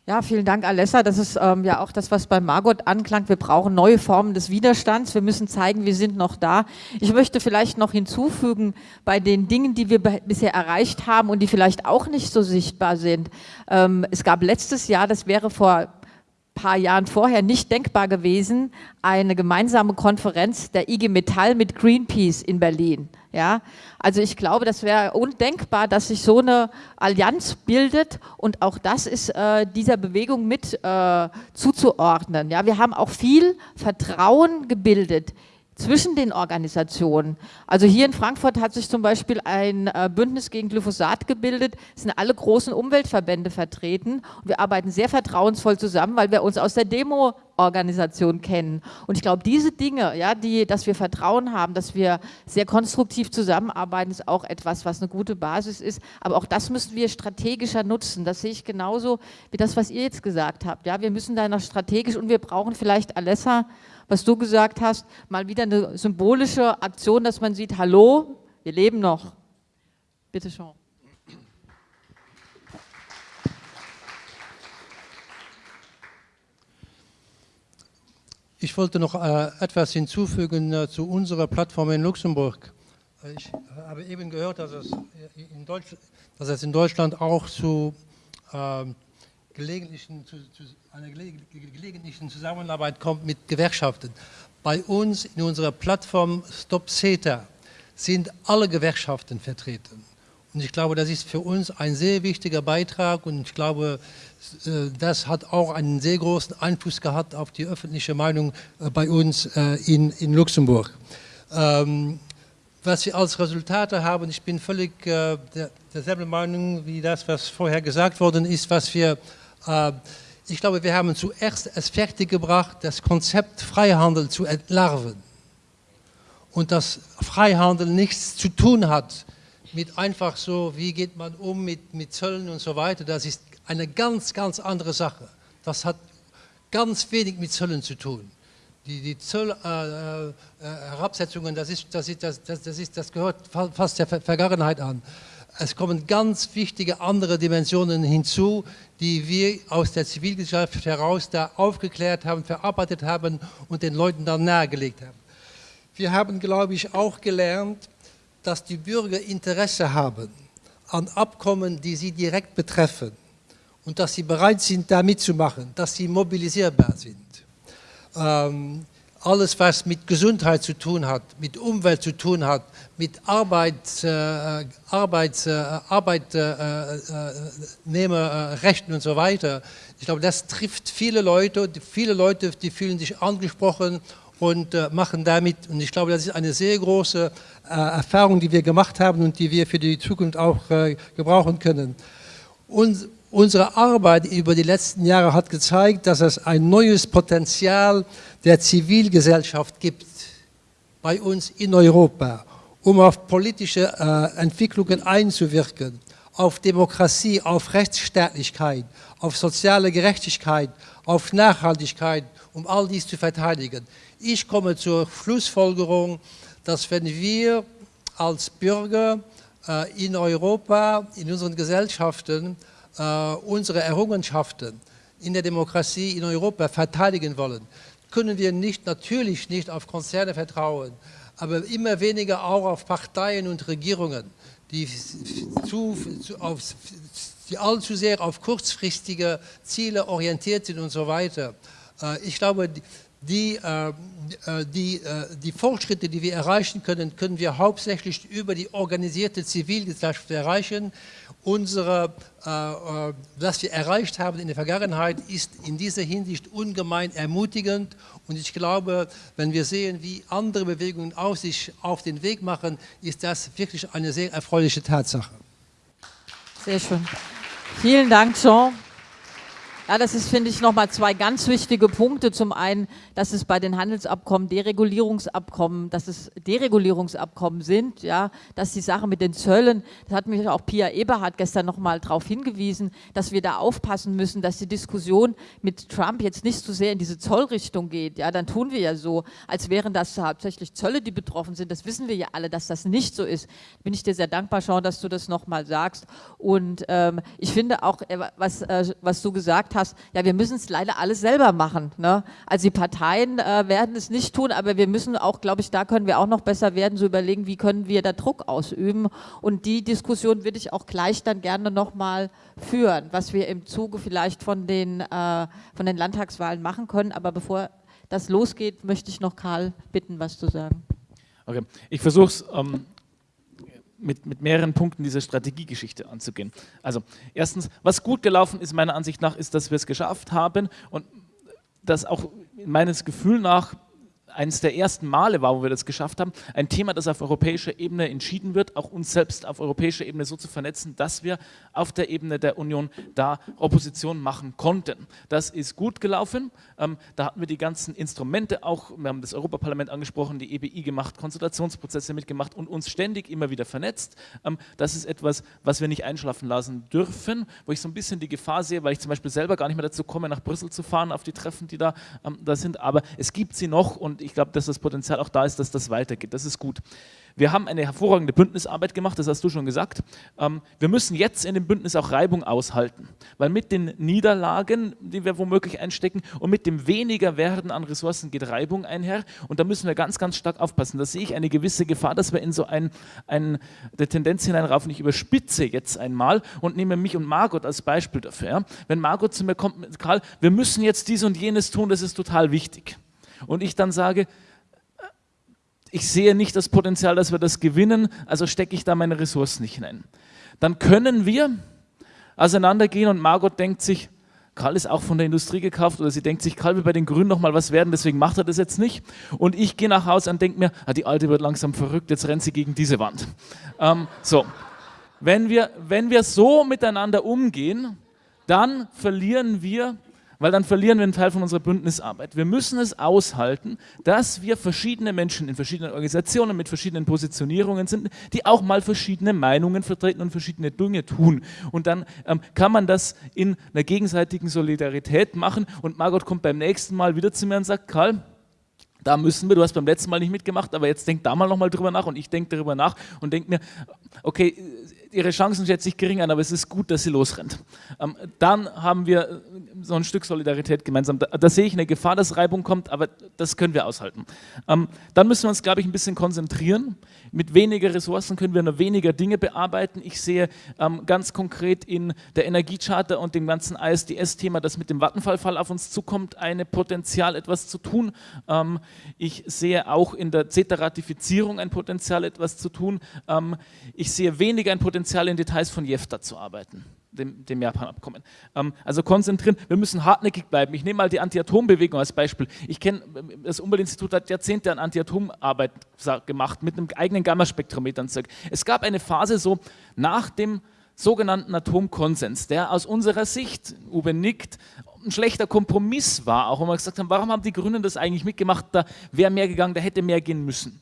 Ja, vielen Dank, Alessa. Das ist ähm, ja auch das, was bei Margot anklang. Wir brauchen neue Formen des Widerstands. Wir müssen zeigen, wir sind noch da. Ich möchte vielleicht noch hinzufügen, bei den Dingen, die wir bisher erreicht haben und die vielleicht auch nicht so sichtbar sind. Ähm, es gab letztes Jahr, das wäre vor paar Jahren vorher nicht denkbar gewesen, eine gemeinsame Konferenz der IG Metall mit Greenpeace in Berlin. Ja, also ich glaube, das wäre undenkbar, dass sich so eine Allianz bildet und auch das ist äh, dieser Bewegung mit äh, zuzuordnen. Ja, wir haben auch viel Vertrauen gebildet zwischen den Organisationen. Also hier in Frankfurt hat sich zum Beispiel ein äh, Bündnis gegen Glyphosat gebildet, es sind alle großen Umweltverbände vertreten wir arbeiten sehr vertrauensvoll zusammen, weil wir uns aus der Demo-Organisation kennen. Und ich glaube, diese Dinge, ja, die, dass wir Vertrauen haben, dass wir sehr konstruktiv zusammenarbeiten, ist auch etwas, was eine gute Basis ist. Aber auch das müssen wir strategischer nutzen. Das sehe ich genauso wie das, was ihr jetzt gesagt habt. Ja, wir müssen da noch strategisch und wir brauchen vielleicht Alessa was du gesagt hast, mal wieder eine symbolische Aktion, dass man sieht, hallo, wir leben noch. Bitte schon. Ich wollte noch äh, etwas hinzufügen äh, zu unserer Plattform in Luxemburg. Ich habe eben gehört, dass es in, Deutschland auch zu äh, gelegentlichen, zu, zu einer gelegentlichen Zusammenarbeit kommt mit Gewerkschaften. Bei uns in unserer Plattform Stop CETA sind alle Gewerkschaften vertreten. Und ich glaube, das ist für uns ein sehr wichtiger Beitrag und ich glaube, äh, das hat auch einen sehr großen Einfluss gehabt auf die öffentliche Meinung äh, bei uns äh, in, in Luxemburg. Ähm, was wir als Resultate haben, ich bin völlig der, derselben Meinung wie das, was vorher gesagt worden ist, was wir ich glaube, wir haben zuerst es fertiggebracht, das Konzept Freihandel zu entlarven. Und dass Freihandel nichts zu tun hat mit einfach so, wie geht man um mit, mit Zöllen und so weiter. Das ist eine ganz, ganz andere Sache. Das hat ganz wenig mit Zöllen zu tun. die, die Zollherabsetzungen, äh, äh, das, ist, das, ist, das, das, ist, das gehört fast der Vergangenheit an. Es kommen ganz wichtige andere Dimensionen hinzu, die wir aus der Zivilgesellschaft heraus da aufgeklärt haben, verarbeitet haben und den Leuten dann nahegelegt haben. Wir haben, glaube ich, auch gelernt, dass die Bürger Interesse haben an Abkommen, die sie direkt betreffen und dass sie bereit sind, da mitzumachen, dass sie mobilisierbar sind. Ähm, alles, was mit Gesundheit zu tun hat, mit Umwelt zu tun hat, mit Arbeit, äh, Arbeit, äh, Arbeitnehmerrechten äh, und so weiter. Ich glaube, das trifft viele Leute. Viele Leute, die fühlen sich angesprochen und äh, machen damit. Und ich glaube, das ist eine sehr große äh, Erfahrung, die wir gemacht haben und die wir für die Zukunft auch äh, gebrauchen können. Und unsere Arbeit über die letzten Jahre hat gezeigt, dass es ein neues Potenzial der Zivilgesellschaft gibt bei uns in Europa, um auf politische äh, Entwicklungen einzuwirken, auf Demokratie, auf Rechtsstaatlichkeit, auf soziale Gerechtigkeit, auf Nachhaltigkeit, um all dies zu verteidigen. Ich komme zur Schlussfolgerung, dass wenn wir als Bürger äh, in Europa, in unseren Gesellschaften, unsere Errungenschaften in der Demokratie in Europa verteidigen wollen, können wir nicht, natürlich nicht auf Konzerne vertrauen, aber immer weniger auch auf Parteien und Regierungen, die, zu, zu, auf, die allzu sehr auf kurzfristige Ziele orientiert sind und so weiter. Äh, ich glaube, die, äh, die, äh, die Fortschritte, die wir erreichen können, können wir hauptsächlich über die organisierte Zivilgesellschaft erreichen. Unsere, was wir erreicht haben in der Vergangenheit, ist in dieser Hinsicht ungemein ermutigend. Und ich glaube, wenn wir sehen, wie andere Bewegungen auf sich auf den Weg machen, ist das wirklich eine sehr erfreuliche Tatsache. Sehr schön. Vielen Dank, Jean. Ja, das ist, finde ich, nochmal zwei ganz wichtige Punkte. Zum einen, dass es bei den Handelsabkommen Deregulierungsabkommen, dass es Deregulierungsabkommen sind, ja, dass die Sache mit den Zöllen, das hat mich auch Pia Eberhardt gestern nochmal darauf hingewiesen, dass wir da aufpassen müssen, dass die Diskussion mit Trump jetzt nicht so sehr in diese Zollrichtung geht. Ja, dann tun wir ja so, als wären das hauptsächlich Zölle, die betroffen sind. Das wissen wir ja alle, dass das nicht so ist. Bin ich dir sehr dankbar, Sean, dass du das nochmal sagst. Und ähm, ich finde auch, äh, was, äh, was du gesagt hast, ja, wir müssen es leider alles selber machen. Ne? Also die Parteien äh, werden es nicht tun, aber wir müssen auch, glaube ich, da können wir auch noch besser werden, so überlegen, wie können wir da Druck ausüben. Und die Diskussion würde ich auch gleich dann gerne nochmal führen, was wir im Zuge vielleicht von den, äh, von den Landtagswahlen machen können. Aber bevor das losgeht, möchte ich noch Karl bitten, was zu sagen. Okay, ich versuche es ähm, mit, mit mehreren Punkten diese Strategiegeschichte anzugehen. Also erstens, was gut gelaufen ist meiner Ansicht nach, ist, dass wir es geschafft haben und das auch meines Gefühls nach eines der ersten Male war, wo wir das geschafft haben, ein Thema, das auf europäischer Ebene entschieden wird, auch uns selbst auf europäischer Ebene so zu vernetzen, dass wir auf der Ebene der Union da Opposition machen konnten. Das ist gut gelaufen. Ähm, da hatten wir die ganzen Instrumente auch, wir haben das Europaparlament angesprochen, die EBI gemacht, Konsultationsprozesse mitgemacht und uns ständig immer wieder vernetzt. Ähm, das ist etwas, was wir nicht einschlafen lassen dürfen, wo ich so ein bisschen die Gefahr sehe, weil ich zum Beispiel selber gar nicht mehr dazu komme, nach Brüssel zu fahren, auf die Treffen, die da, ähm, da sind, aber es gibt sie noch und ich glaube, dass das Potenzial auch da ist, dass das weitergeht. Das ist gut. Wir haben eine hervorragende Bündnisarbeit gemacht, das hast du schon gesagt. Ähm, wir müssen jetzt in dem Bündnis auch Reibung aushalten, weil mit den Niederlagen, die wir womöglich einstecken und mit dem weniger Werden an Ressourcen geht Reibung einher und da müssen wir ganz, ganz stark aufpassen. Da sehe ich eine gewisse Gefahr, dass wir in so ein, ein Tendenz hineinraufen, ich überspitze jetzt einmal und nehme mich und Margot als Beispiel dafür. Wenn Margot zu mir kommt Karl, wir müssen jetzt dies und jenes tun, das ist total wichtig und ich dann sage, ich sehe nicht das Potenzial, dass wir das gewinnen, also stecke ich da meine Ressourcen nicht hinein. Dann können wir auseinandergehen und Margot denkt sich, Karl ist auch von der Industrie gekauft oder sie denkt sich, Karl will bei den Grünen noch mal was werden, deswegen macht er das jetzt nicht. Und ich gehe nach Hause und denke mir, ah, die Alte wird langsam verrückt, jetzt rennt sie gegen diese Wand. Ähm, so, wenn wir, wenn wir so miteinander umgehen, dann verlieren wir weil dann verlieren wir einen Teil von unserer Bündnisarbeit. Wir müssen es aushalten, dass wir verschiedene Menschen in verschiedenen Organisationen mit verschiedenen Positionierungen sind, die auch mal verschiedene Meinungen vertreten und verschiedene Dinge tun. Und dann ähm, kann man das in einer gegenseitigen Solidarität machen und Margot kommt beim nächsten Mal wieder zu mir und sagt, Karl, Da müssen wir, du hast beim letzten Mal nicht mitgemacht, aber jetzt denk da mal nochmal drüber nach und ich denke darüber nach und denke mir, okay, ihre Chancen schätze ich gering an, aber es ist gut, dass sie losrennt. Ähm, dann haben wir äh, so ein Stück Solidarität gemeinsam. Da, da, sehe ich eine Gefahr, dass Reibung kommt, aber das können wir aushalten. Ähm, dann müssen wir uns, glaube ich, ein bisschen konzentrieren. Mit weniger Ressourcen können wir nur weniger Dinge bearbeiten. Ich sehe ähm, ganz konkret in der Energiecharta und dem ganzen ISDS-Thema, das mit dem Vattenfall-Fall auf uns zukommt, eine Potenzial, etwas zu tun. Ähm, ich sehe auch in der CETA-Ratifizierung ein Potenzial, etwas zu tun. Ähm, ich sehe weniger ein Potenzial, in Details von JEFTA zu arbeiten dem, dem Japan-Abkommen. Ähm, also konzentrieren, wir müssen hartnäckig bleiben. Ich nehme mal die Anti-Atom-Bewegung als Beispiel. Ich kenne, das Umweltinstitut hat Jahrzehnte an Anti-Atom-Arbeit gemacht, mit einem eigenen Gammaspektrometer und. Es gab eine Phase so nach dem sogenannten Atomkonsens, der aus unserer Sicht, Uwe nickt, ein schlechter Kompromiss war, auch wenn wir gesagt haben, warum haben die Grünen das eigentlich mitgemacht, da wäre mehr gegangen, da hätte mehr gehen müssen.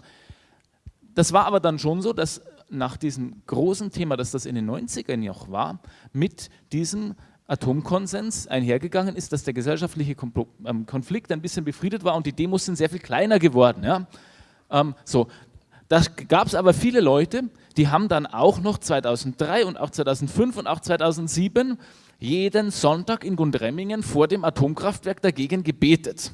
Das war aber dann schon so, dass nach diesem großen Thema, dass das in den 90ern noch war, mit diesem Atomkonsens einhergegangen ist, dass der gesellschaftliche ähm, Konflikt ein bisschen befriedet war und die Demos sind sehr viel kleiner geworden. Ja? Ähm, so. Da gab es aber viele Leute, die haben dann auch noch 2003 und auch 2005 und auch 2007 jeden Sonntag in Gundremmingen vor dem Atomkraftwerk dagegen gebetet.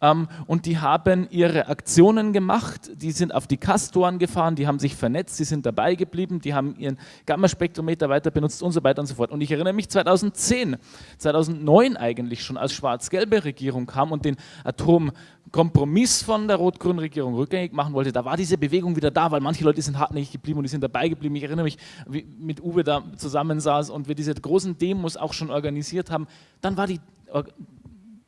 Ähm, und die haben ihre Aktionen gemacht, die sind auf die Kastoren gefahren, die haben sich vernetzt, die sind dabei geblieben, die haben ihren Gammaspektrometer weiter benutzt und so weiter und so fort. Und ich erinnere mich 2010, 2009 eigentlich schon, als schwarz-gelbe Regierung kam und den Atomkompromiss von der rot-grünen Regierung rückgängig machen wollte, da war diese Bewegung wieder da, weil manche Leute sind hartnäckig geblieben und die sind dabei geblieben. Ich erinnere mich, wie mit Uwe da zusammensaß und wir diese großen Demos auch schon organisiert haben. Dann war die,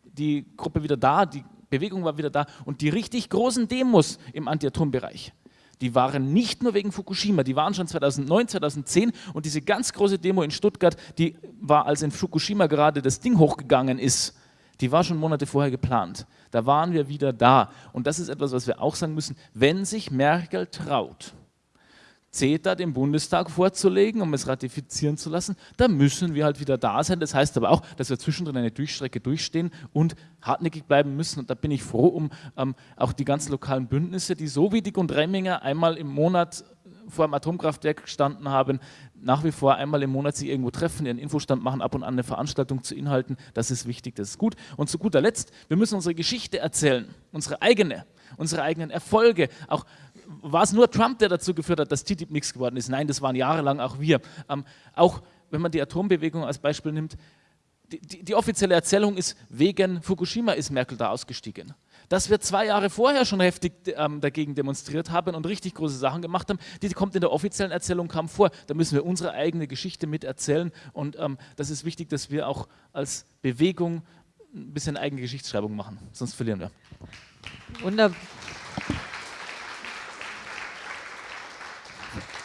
die Gruppe wieder da, die Bewegung war wieder da und die richtig großen Demos im Anti-Atom-Bereich, die waren nicht nur wegen Fukushima, die waren schon 2009, 2010 und diese ganz große Demo in Stuttgart, die war, als in Fukushima gerade das Ding hochgegangen ist, die war schon Monate vorher geplant. Da waren wir wieder da. Und das ist etwas, was wir auch sagen müssen, wenn sich Merkel traut, CETA dem Bundestag vorzulegen, um es ratifizieren zu lassen, da müssen wir halt wieder da sein. Das heißt aber auch, dass wir zwischendrin eine Durchstrecke durchstehen und hartnäckig bleiben müssen. Und da bin ich froh um ähm, auch die ganzen lokalen Bündnisse, die so wie die Gundremminger einmal im Monat vor dem Atomkraftwerk gestanden haben, nach wie vor einmal im Monat sich irgendwo treffen, ihren Infostand machen, ab und an eine Veranstaltung zu Inhalten. Das ist wichtig, das ist gut. Und zu guter Letzt, wir müssen unsere Geschichte erzählen, unsere eigene, unsere eigenen Erfolge, auch war es nur Trump, der dazu geführt hat, dass TTIP nichts geworden ist? Nein, das waren jahrelang auch wir. Ähm, auch wenn man die Atombewegung als Beispiel nimmt, die, die, die, offizielle Erzählung ist, wegen Fukushima ist Merkel da ausgestiegen. Dass wir zwei Jahre vorher schon heftig ähm, dagegen demonstriert haben und richtig große Sachen gemacht haben, die kommt in der offiziellen Erzählung kam vor. Da müssen wir unsere eigene Geschichte mit erzählen und ähm, das ist wichtig, dass wir auch als Bewegung ein bisschen eigene Geschichtsschreibung machen, sonst verlieren wir. Wunderbar.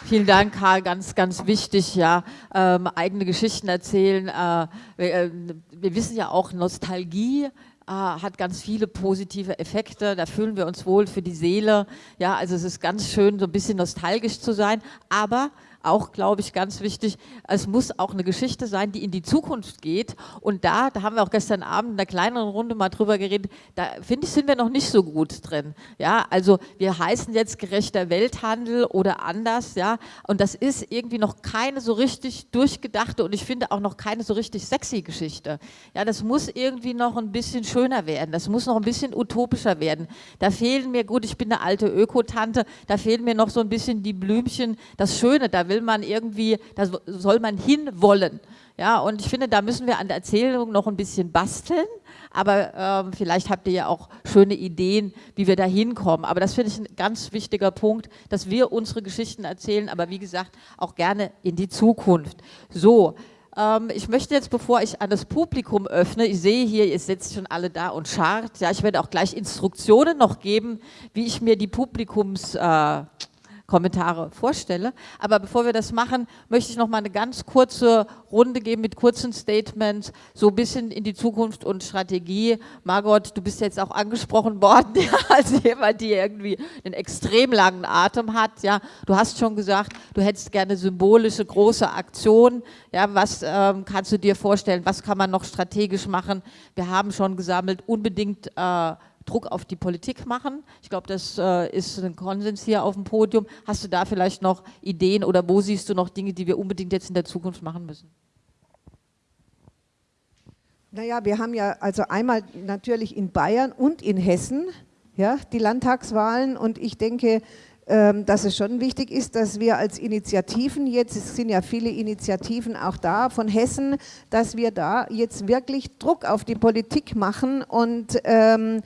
Vielen Dank, Karl. Ganz, ganz wichtig, ja. Ähm, eigene Geschichten erzählen. Äh, wir, äh, wir, wissen ja auch, Nostalgie äh, hat ganz viele positive Effekte. Da fühlen wir uns wohl für die Seele. Ja, also es ist ganz schön, so ein bisschen nostalgisch zu sein. Aber auch, glaube ich, ganz wichtig, es muss auch eine Geschichte sein, die in die Zukunft geht. Und da, da haben wir auch gestern Abend in einer kleineren Runde mal drüber geredet, da finde ich, sind wir noch nicht so gut drin. Ja, also wir heißen jetzt gerechter Welthandel oder anders, ja, und das ist irgendwie noch keine so richtig durchgedachte und ich finde auch noch keine so richtig sexy Geschichte. Ja, das muss irgendwie noch ein bisschen schöner werden, das muss noch ein bisschen utopischer werden. Da fehlen mir, gut, ich bin eine alte Ökotante, da fehlen mir noch so ein bisschen die Blümchen, das Schöne, da will will man irgendwie, da soll man hinwollen. Ja, und ich finde, da müssen wir an der Erzählung noch ein bisschen basteln, aber ähm, vielleicht habt ihr ja auch schöne Ideen, wie wir da hinkommen. Aber das finde ich ein ganz wichtiger Punkt, dass wir unsere Geschichten erzählen, aber wie gesagt, auch gerne in die Zukunft. So, ähm, ich möchte jetzt, bevor ich an das Publikum öffne, ich sehe hier, ihr sitzt schon alle da und schart, ja, ich werde auch gleich Instruktionen noch geben, wie ich mir die Publikums... Kommentare vorstelle. Aber bevor wir das machen, möchte ich noch mal eine ganz kurze Runde geben mit kurzen Statements, so ein bisschen in die Zukunft und Strategie. Margot, du bist jetzt auch angesprochen worden [LAUGHS] ja, als jemand, die irgendwie einen extrem langen Atem hat. Ja, du hast schon gesagt, du hättest gerne symbolische große Aktionen. Ja, was ähm, kannst du dir vorstellen? Was kann man noch strategisch machen? Wir haben schon gesammelt, unbedingt äh, Druck auf die Politik machen. Ich glaube, das äh, ist ein Konsens hier auf dem Podium. Hast du da vielleicht noch Ideen oder wo siehst du noch Dinge, die wir unbedingt jetzt in der Zukunft machen müssen? Naja, wir haben ja also einmal natürlich in Bayern und in Hessen ja, die Landtagswahlen und ich denke, ähm, dass es schon wichtig ist, dass wir als Initiativen jetzt, es sind ja viele Initiativen auch da von Hessen, dass wir da jetzt wirklich Druck auf die Politik machen und ähm,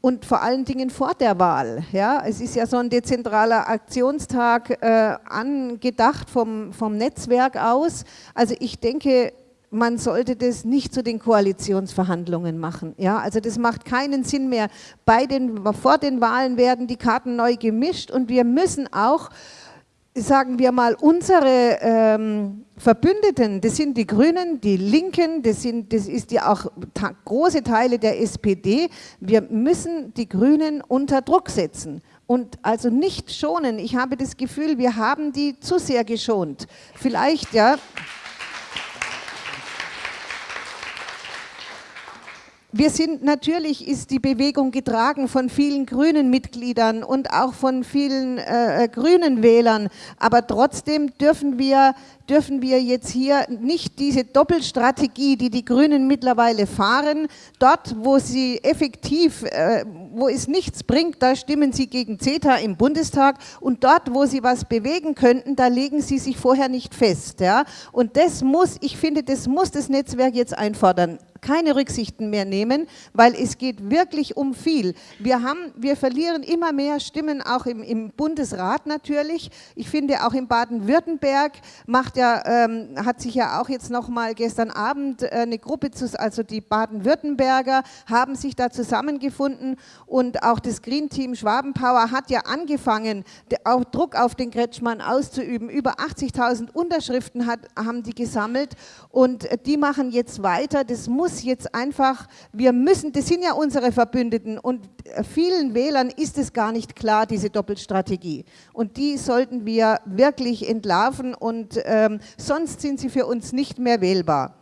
und vor allen Dingen vor der Wahl. Ja, es ist ja so ein dezentraler Aktionstag äh, angedacht vom, vom Netzwerk aus. Also ich denke, man sollte das nicht zu den Koalitionsverhandlungen machen. Ja, also das macht keinen Sinn mehr. Bei den, vor den Wahlen werden die Karten neu gemischt und wir müssen auch, sagen wir mal, unsere ähm, Verbündeten, das sind die Grünen, die Linken, das, sind, das ist ja auch große Teile der SPD, wir müssen die Grünen unter Druck setzen und also nicht schonen. Ich habe das Gefühl, wir haben die zu sehr geschont. Vielleicht, ja... Wir sind, natürlich ist die Bewegung getragen von vielen grünen Mitgliedern und auch von vielen äh, äh, grünen Wählern, aber trotzdem dürfen wir, dürfen wir jetzt hier nicht diese Doppelstrategie, die die Grünen mittlerweile fahren, dort, wo sie effektiv, äh, wo es nichts bringt, da stimmen sie gegen CETA im Bundestag und dort, wo sie was bewegen könnten, da legen sie sich vorher nicht fest. Ja? Und das muss, ich finde, das muss das Netzwerk jetzt einfordern keine Rücksichten mehr nehmen, weil es geht wirklich um viel. Wir, haben, wir verlieren immer mehr Stimmen, auch im, im Bundesrat natürlich. Ich finde auch in Baden-Württemberg ja, ähm, hat sich ja auch jetzt noch mal gestern Abend äh, eine Gruppe, zu, also die Baden-Württemberger haben sich da zusammengefunden und auch das Green Team Schwabenpower hat ja angefangen, auch Druck auf den Kretschmann auszuüben. Über 80.000 Unterschriften hat, haben die gesammelt und äh, die machen jetzt weiter. Das muss jetzt einfach, wir müssen, das sind ja unsere Verbündeten und vielen Wählern ist es gar nicht klar, diese Doppelstrategie. Und die sollten wir wirklich entlarven und ähm, sonst sind sie für uns nicht mehr wählbar.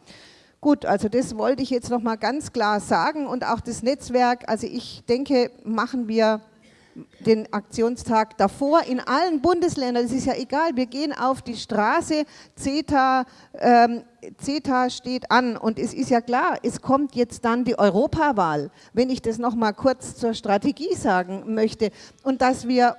Gut, also das wollte ich jetzt nochmal ganz klar sagen und auch das Netzwerk, also ich denke, machen wir den Aktionstag davor in allen Bundesländern, es ist ja egal, wir gehen auf die Straße, CETA, ähm, CETA steht an und es ist ja klar, es kommt jetzt dann die Europawahl, wenn ich das nochmal kurz zur Strategie sagen möchte. Und dass wir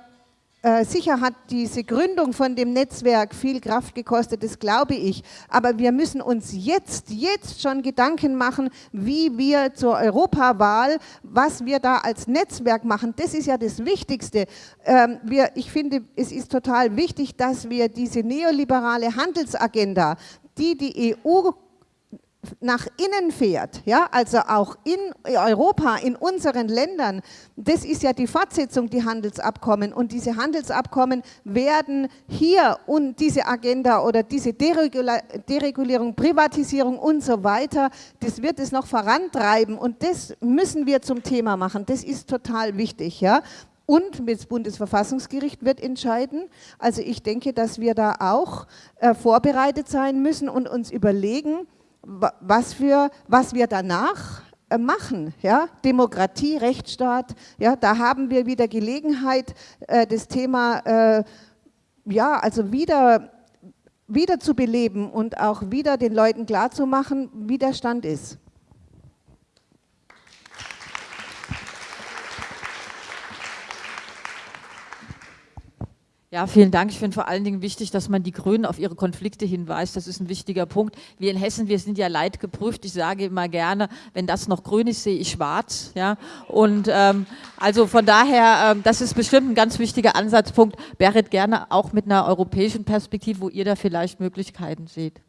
sicher hat diese Gründung von dem Netzwerk viel Kraft gekostet, das glaube ich. Aber wir müssen uns jetzt, jetzt schon Gedanken machen, wie wir zur Europawahl, was wir da als Netzwerk machen. Das ist ja das Wichtigste. Ähm, wir, ich finde, es ist total wichtig, dass wir diese neoliberale Handelsagenda, die die EU nach innen fährt, ja, also auch in Europa, in unseren Ländern, das ist ja die Fortsetzung, die Handelsabkommen und diese Handelsabkommen werden hier und diese Agenda oder diese Deregulierung, Privatisierung und so weiter, das wird es noch vorantreiben und das müssen wir zum Thema machen, das ist total wichtig, ja. Und das Bundesverfassungsgericht wird entscheiden. Also ich denke, dass wir da auch äh, vorbereitet sein müssen und uns überlegen, was, wir, was wir danach äh, machen. Ja? Demokratie, Rechtsstaat, ja, da haben wir wieder Gelegenheit, äh, das Thema äh, ja, also wieder, wieder zu beleben und auch wieder den Leuten klarzumachen, wie der Stand ist. Ja, vielen Dank. Ich finde vor allen Dingen wichtig, dass man die Grünen auf ihre Konflikte hinweist. Das ist ein wichtiger Punkt. Wir in Hessen, wir sind ja leidgeprüft. Ich sage immer gerne, wenn das noch grün ist, sehe ich schwarz. Ja? Und ähm, also von daher, ähm, das ist bestimmt ein ganz wichtiger Ansatzpunkt. Berit, gerne auch mit einer europäischen Perspektive, wo ihr da vielleicht Möglichkeiten seht.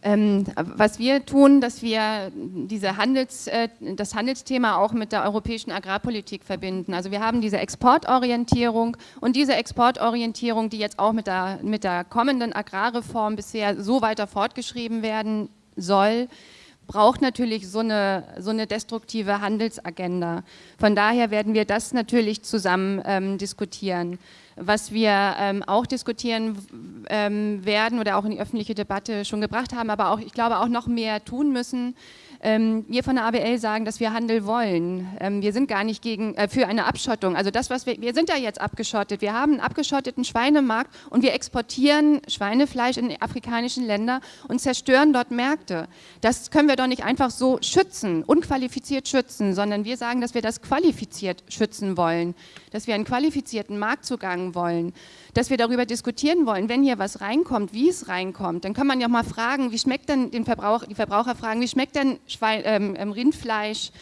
Ähm, was wir tun, dass wir diese Handels, äh, das Handelsthema auch mit der europäischen Agrarpolitik verbinden. Also wir haben diese Exportorientierung und diese Exportorientierung, die jetzt auch mit der, mit der kommenden Agrarreform bisher so weiter fortgeschrieben werden soll, braucht natürlich so eine, so eine destruktive Handelsagenda. Von daher werden wir das natürlich zusammen ähm, diskutieren. Was wir ähm, auch diskutieren ähm, werden oder auch in die öffentliche Debatte schon gebracht haben, aber auch, ich glaube, auch noch mehr tun müssen, wir von der ABL sagen, dass wir Handel wollen. Ähm, wir sind gar nicht gegen, äh, für eine Abschottung. Also das, was wir, wir sind ja jetzt abgeschottet. Wir haben einen abgeschotteten Schweinemarkt und wir exportieren Schweinefleisch in afrikanischen Länder und zerstören dort Märkte. Das können wir doch nicht einfach so schützen, unqualifiziert schützen, sondern wir sagen, dass wir das qualifiziert schützen wollen, dass wir einen qualifizierten Marktzugang wollen dass wir darüber diskutieren wollen, wenn hier was reinkommt, wie es reinkommt, dann kann man ja auch mal fragen, wie schmeckt denn den Verbraucher, die Verbraucher fragen, wie schmeckt denn Schwein, ähm, ähm, Rindfleisch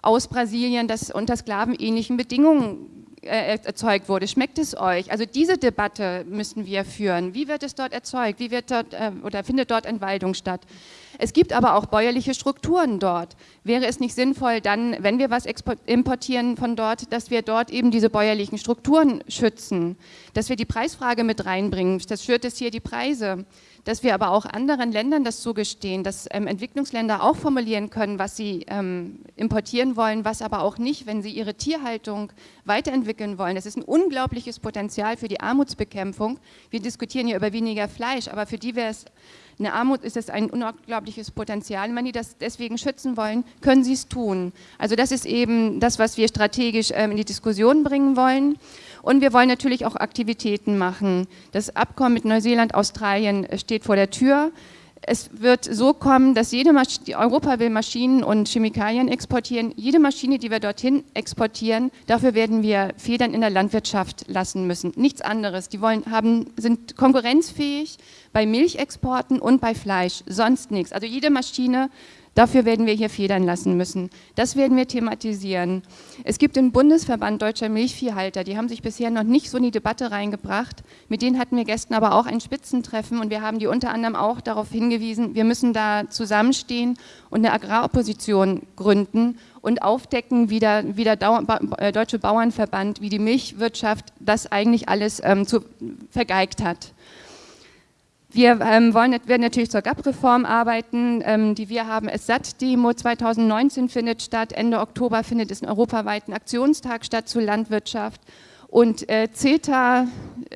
aus Brasilien, das unter sklavenähnlichen Bedingungen äh, erzeugt wurde. Schmeckt es euch? Also diese Debatte müssen wir führen. Wie wird es dort erzeugt? Wie wird dort äh, oder findet dort Entwaldung statt? Es gibt aber auch bäuerliche Strukturen dort. Wäre es nicht sinnvoll, dann, wenn wir was importieren von dort, dass wir dort eben diese bäuerlichen Strukturen schützen, dass wir die Preisfrage mit reinbringen, das schürt es hier die Preise, dass wir aber auch anderen Ländern das zugestehen, dass ähm, Entwicklungsländer auch formulieren können, was sie ähm, importieren wollen, was aber auch nicht, wenn sie ihre Tierhaltung weiterentwickeln wollen. Das ist ein unglaubliches Potenzial für die Armutsbekämpfung. Wir diskutieren hier über weniger Fleisch, aber für die wäre es eine Armut ist es ein unglaubliches Potenzial. Wenn die das deswegen schützen wollen, können sie es tun. Also das ist eben das, was wir strategisch ähm, in die Diskussion bringen wollen. Und wir wollen natürlich auch Aktivitäten machen. Das Abkommen mit Neuseeland, Australien äh, steht vor der Tür. Es wird so kommen, dass jede Maschine, Europa will Maschinen und Chemikalien exportieren. Jede Maschine, die wir dorthin exportieren, dafür werden wir Federn in der Landwirtschaft lassen müssen. Nichts anderes. Die wollen, haben, sind konkurrenzfähig bei Milchexporten und bei Fleisch, sonst nichts. Also jede Maschine Dafür werden wir hier federn lassen müssen. Das werden wir thematisieren. Es gibt den Bundesverband Deutscher Milchviehhalter, die haben sich bisher noch nicht so in die Debatte reingebracht. Mit denen hatten wir gestern aber auch ein Spitzentreffen und wir haben die unter anderem auch darauf hingewiesen, wir müssen da zusammenstehen und eine Agraropposition gründen und aufdecken, wie der, wie der äh, Deutsche Bauernverband, wie die Milchwirtschaft das eigentlich alles ähm, zu, vergeigt hat. Wir ähm, wollen, werden natürlich zur GAP-Reform arbeiten, ähm, die wir haben. Es SAT-Demo 2019 findet statt, Ende Oktober findet es einen europaweiten Aktionstag statt zur Landwirtschaft. Und äh, CETA,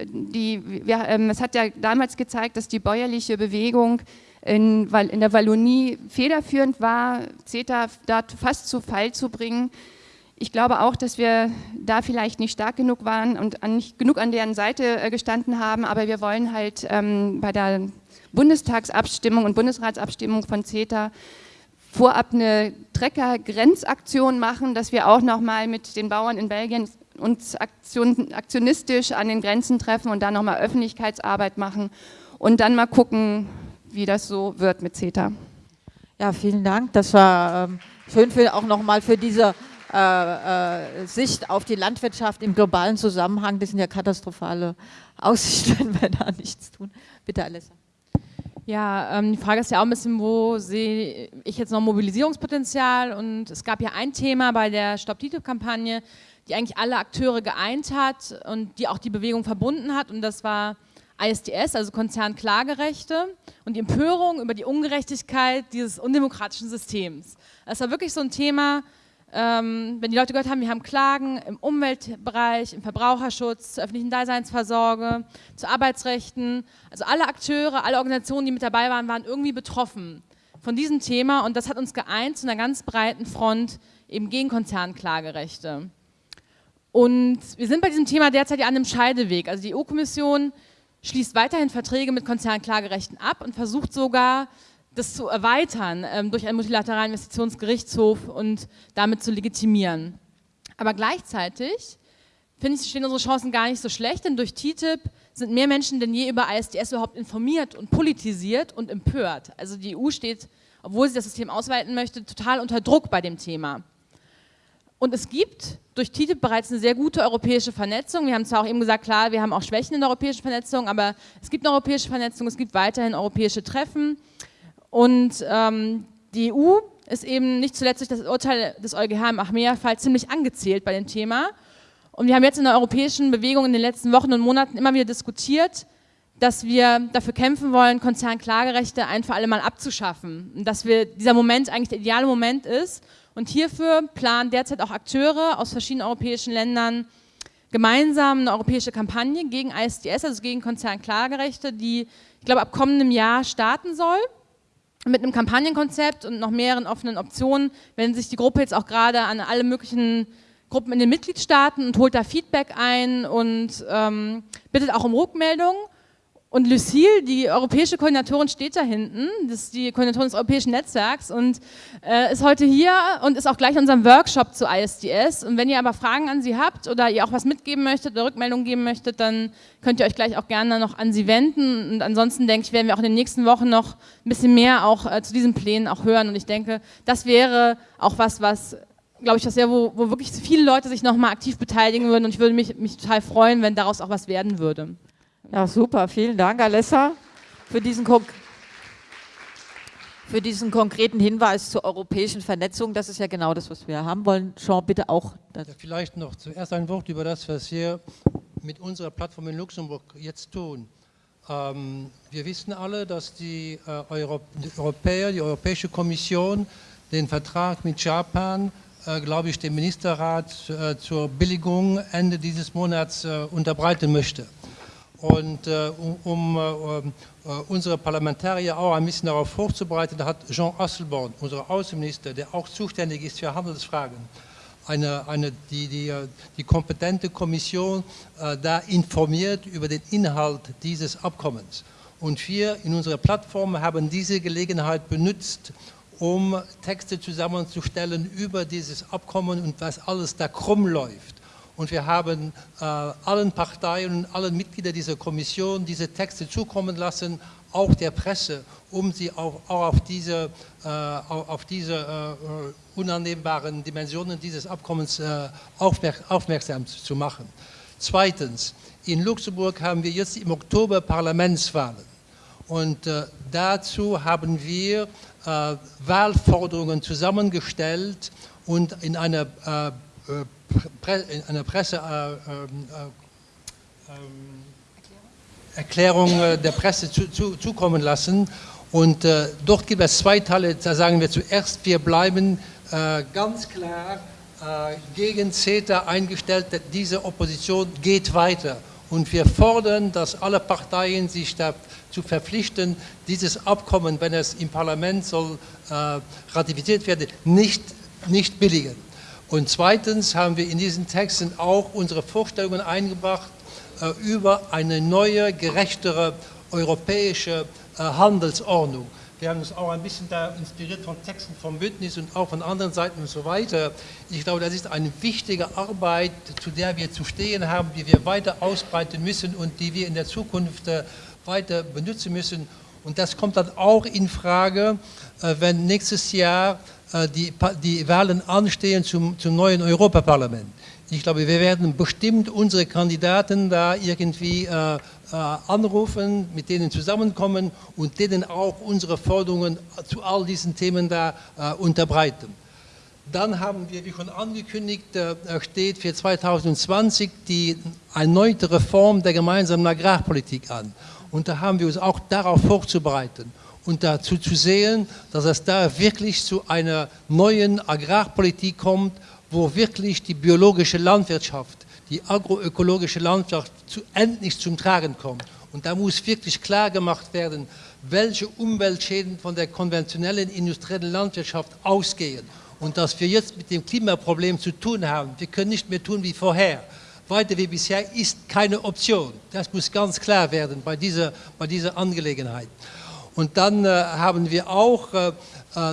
die, wir, ähm, es hat ja damals gezeigt, dass die bäuerliche Bewegung in, in der Wallonie federführend war, CETA dort fast zu Fall zu bringen. Ich glaube auch, dass wir da vielleicht nicht stark genug waren und nicht genug an deren Seite äh, gestanden haben, aber wir wollen halt ähm, bei der Bundestagsabstimmung und Bundesratsabstimmung von CETA vorab eine Trecker-Grenzaktion machen, dass wir auch nochmal mit den Bauern in Belgien uns aktion, aktionistisch an den Grenzen treffen und dann nochmal Öffentlichkeitsarbeit machen und dann mal gucken, wie das so wird mit CETA. Ja, vielen Dank. Das war ähm, schön für, auch nochmal für diese äh, äh, Sicht auf die Landwirtschaft im globalen Zusammenhang, das sind ja katastrophale Aussichten, [LAUGHS] wenn wir da nichts tun. Bitte, Alessa. Ja, ähm, die Frage ist ja auch ein bisschen, wo sehe ich jetzt noch Mobilisierungspotenzial? Und es gab ja ein Thema bei der Stop-TTIP-Kampagne, die eigentlich alle Akteure geeint hat und die auch die Bewegung verbunden hat. Und das war ISDS, also Konzernklagerechte und die Empörung über die Ungerechtigkeit dieses undemokratischen Systems. Das war wirklich so ein Thema, ähm, wenn die Leute gehört haben, wir haben Klagen im Umweltbereich, im Verbraucherschutz, zur öffentlichen Daseinsvorsorge, zu Arbeitsrechten, also alle Akteure, alle Organisationen, die mit dabei waren, waren irgendwie betroffen von diesem Thema und das hat uns geeint zu einer ganz breiten Front eben gegen Konzernklagerechte. Und wir sind bei diesem Thema derzeit ja an einem Scheideweg. Also die EU-Kommission schließt weiterhin Verträge mit Konzernklagerechten ab und versucht sogar, das zu erweitern ähm, durch einen multilateralen Investitionsgerichtshof und damit zu legitimieren. Aber gleichzeitig finde ich, stehen unsere Chancen gar nicht so schlecht, denn durch TTIP sind mehr Menschen denn je über ISDS überhaupt informiert und politisiert und empört. Also die EU steht, obwohl sie das System ausweiten möchte, total unter Druck bei dem Thema. Und es gibt durch TTIP bereits eine sehr gute europäische Vernetzung. Wir haben zwar auch eben gesagt, klar, wir haben auch Schwächen in der europäischen Vernetzung, aber es gibt eine europäische Vernetzung, es gibt weiterhin europäische Treffen. Und ähm, die EU ist eben nicht zuletzt durch das Urteil des EuGH im Achmea-Fall ziemlich angezählt bei dem Thema. Und wir haben jetzt in der europäischen Bewegung in den letzten Wochen und Monaten immer wieder diskutiert, dass wir dafür kämpfen wollen, Konzernklagerechte ein für alle Mal abzuschaffen. Und dass wir, dieser Moment eigentlich der ideale Moment ist. Und hierfür planen derzeit auch Akteure aus verschiedenen europäischen Ländern gemeinsam eine europäische Kampagne gegen ISDS, also gegen Konzernklagerechte, die, ich glaube, ab kommendem Jahr starten soll. Mit einem Kampagnenkonzept und noch mehreren offenen Optionen wendet sich die Gruppe jetzt auch gerade an alle möglichen Gruppen in den Mitgliedstaaten und holt da Feedback ein und ähm, bittet auch um Rückmeldungen. Und Lucille, die europäische Koordinatorin, steht da hinten. Das ist die Koordinatorin des europäischen Netzwerks und äh, ist heute hier und ist auch gleich in unserem Workshop zu ISDS. Und wenn ihr aber Fragen an sie habt oder ihr auch was mitgeben möchtet oder Rückmeldungen geben möchtet, dann könnt ihr euch gleich auch gerne noch an sie wenden. Und ansonsten denke ich, werden wir auch in den nächsten Wochen noch ein bisschen mehr auch äh, zu diesen Plänen auch hören. Und ich denke, das wäre auch was, was glaube ich, das wäre, wo, wo wirklich viele Leute sich nochmal aktiv beteiligen würden und ich würde mich, mich total freuen, wenn daraus auch was werden würde. Ja, super. Vielen Dank, Alessa, für diesen, für diesen konkreten Hinweis zur europäischen Vernetzung. Das ist ja genau das, was wir haben wollen. Jean, bitte auch. Ja, vielleicht noch zuerst ein Wort über das, was wir mit unserer Plattform in Luxemburg jetzt tun. Ähm, wir wissen alle, dass die, äh, Euro die Europäer, die Europäische Kommission den Vertrag mit Japan, äh, glaube ich, dem Ministerrat äh, zur Billigung Ende dieses Monats äh, unterbreiten möchte. Und äh, um, um äh, unsere Parlamentarier auch ein bisschen darauf vorzubereiten, hat Jean Asselborn, unser Außenminister, der auch zuständig ist für Handelsfragen, eine, eine, die, die, die kompetente Kommission äh, da informiert über den Inhalt dieses Abkommens. Und wir in unserer Plattform haben diese Gelegenheit benutzt, um Texte zusammenzustellen über dieses Abkommen und was alles da krumm läuft. Und wir haben äh, allen Parteien und allen Mitgliedern dieser Kommission diese Texte zukommen lassen, auch der Presse, um sie auch, auch auf diese, äh, auf diese äh, unannehmbaren Dimensionen dieses Abkommens äh, aufmerk aufmerksam zu machen. Zweitens, in Luxemburg haben wir jetzt im Oktober Parlamentswahlen. Und äh, dazu haben wir äh, Wahlforderungen zusammengestellt und in einer äh, in einer Presseerklärung äh, der Presse zu, zu, zukommen lassen. Und äh, dort gibt es zwei Teile, da sagen wir zuerst, wir bleiben äh, ganz klar äh, gegen CETA eingestellt, diese Opposition geht weiter. Und wir fordern, dass alle Parteien sich dazu verpflichten, dieses Abkommen, wenn es im Parlament soll äh, ratifiziert werden, nicht, nicht billigen. Und zweitens haben wir in diesen Texten auch unsere Vorstellungen eingebracht äh, über eine neue, gerechtere europäische äh, Handelsordnung. Wir haben uns auch ein bisschen da inspiriert von Texten vom Bündnis und auch von anderen Seiten und so weiter. Ich glaube, das ist eine wichtige Arbeit, zu der wir zu stehen haben, die wir weiter ausbreiten müssen und die wir in der Zukunft äh, weiter benutzen müssen. Und das kommt dann auch in Frage, äh, wenn nächstes Jahr äh, die, die Wahlen anstehen zum, zum neuen Europaparlament. Ich glaube, wir werden bestimmt unsere Kandidaten da irgendwie äh, anrufen, mit denen zusammenkommen und denen auch unsere Forderungen zu all diesen Themen da unterbreiten. Dann haben wir, wie schon angekündigt, steht für 2020 die erneute Reform der gemeinsamen Agrarpolitik an. Und da haben wir uns auch darauf vorzubereiten und dazu zu sehen, dass es da wirklich zu einer neuen Agrarpolitik kommt, wo wirklich die biologische Landwirtschaft, die agroökologische Landwirtschaft zu, endlich zum Tragen kommt. Und da muss wirklich klar gemacht werden, welche Umweltschäden von der konventionellen industriellen Landwirtschaft ausgehen. Und dass wir jetzt mit dem Klimaproblem zu tun haben. Wir können nicht mehr tun wie vorher. Weiter wie bisher ist keine Option. Das muss ganz klar werden bei dieser, bei dieser Angelegenheit. Und dann äh, haben wir auch, äh,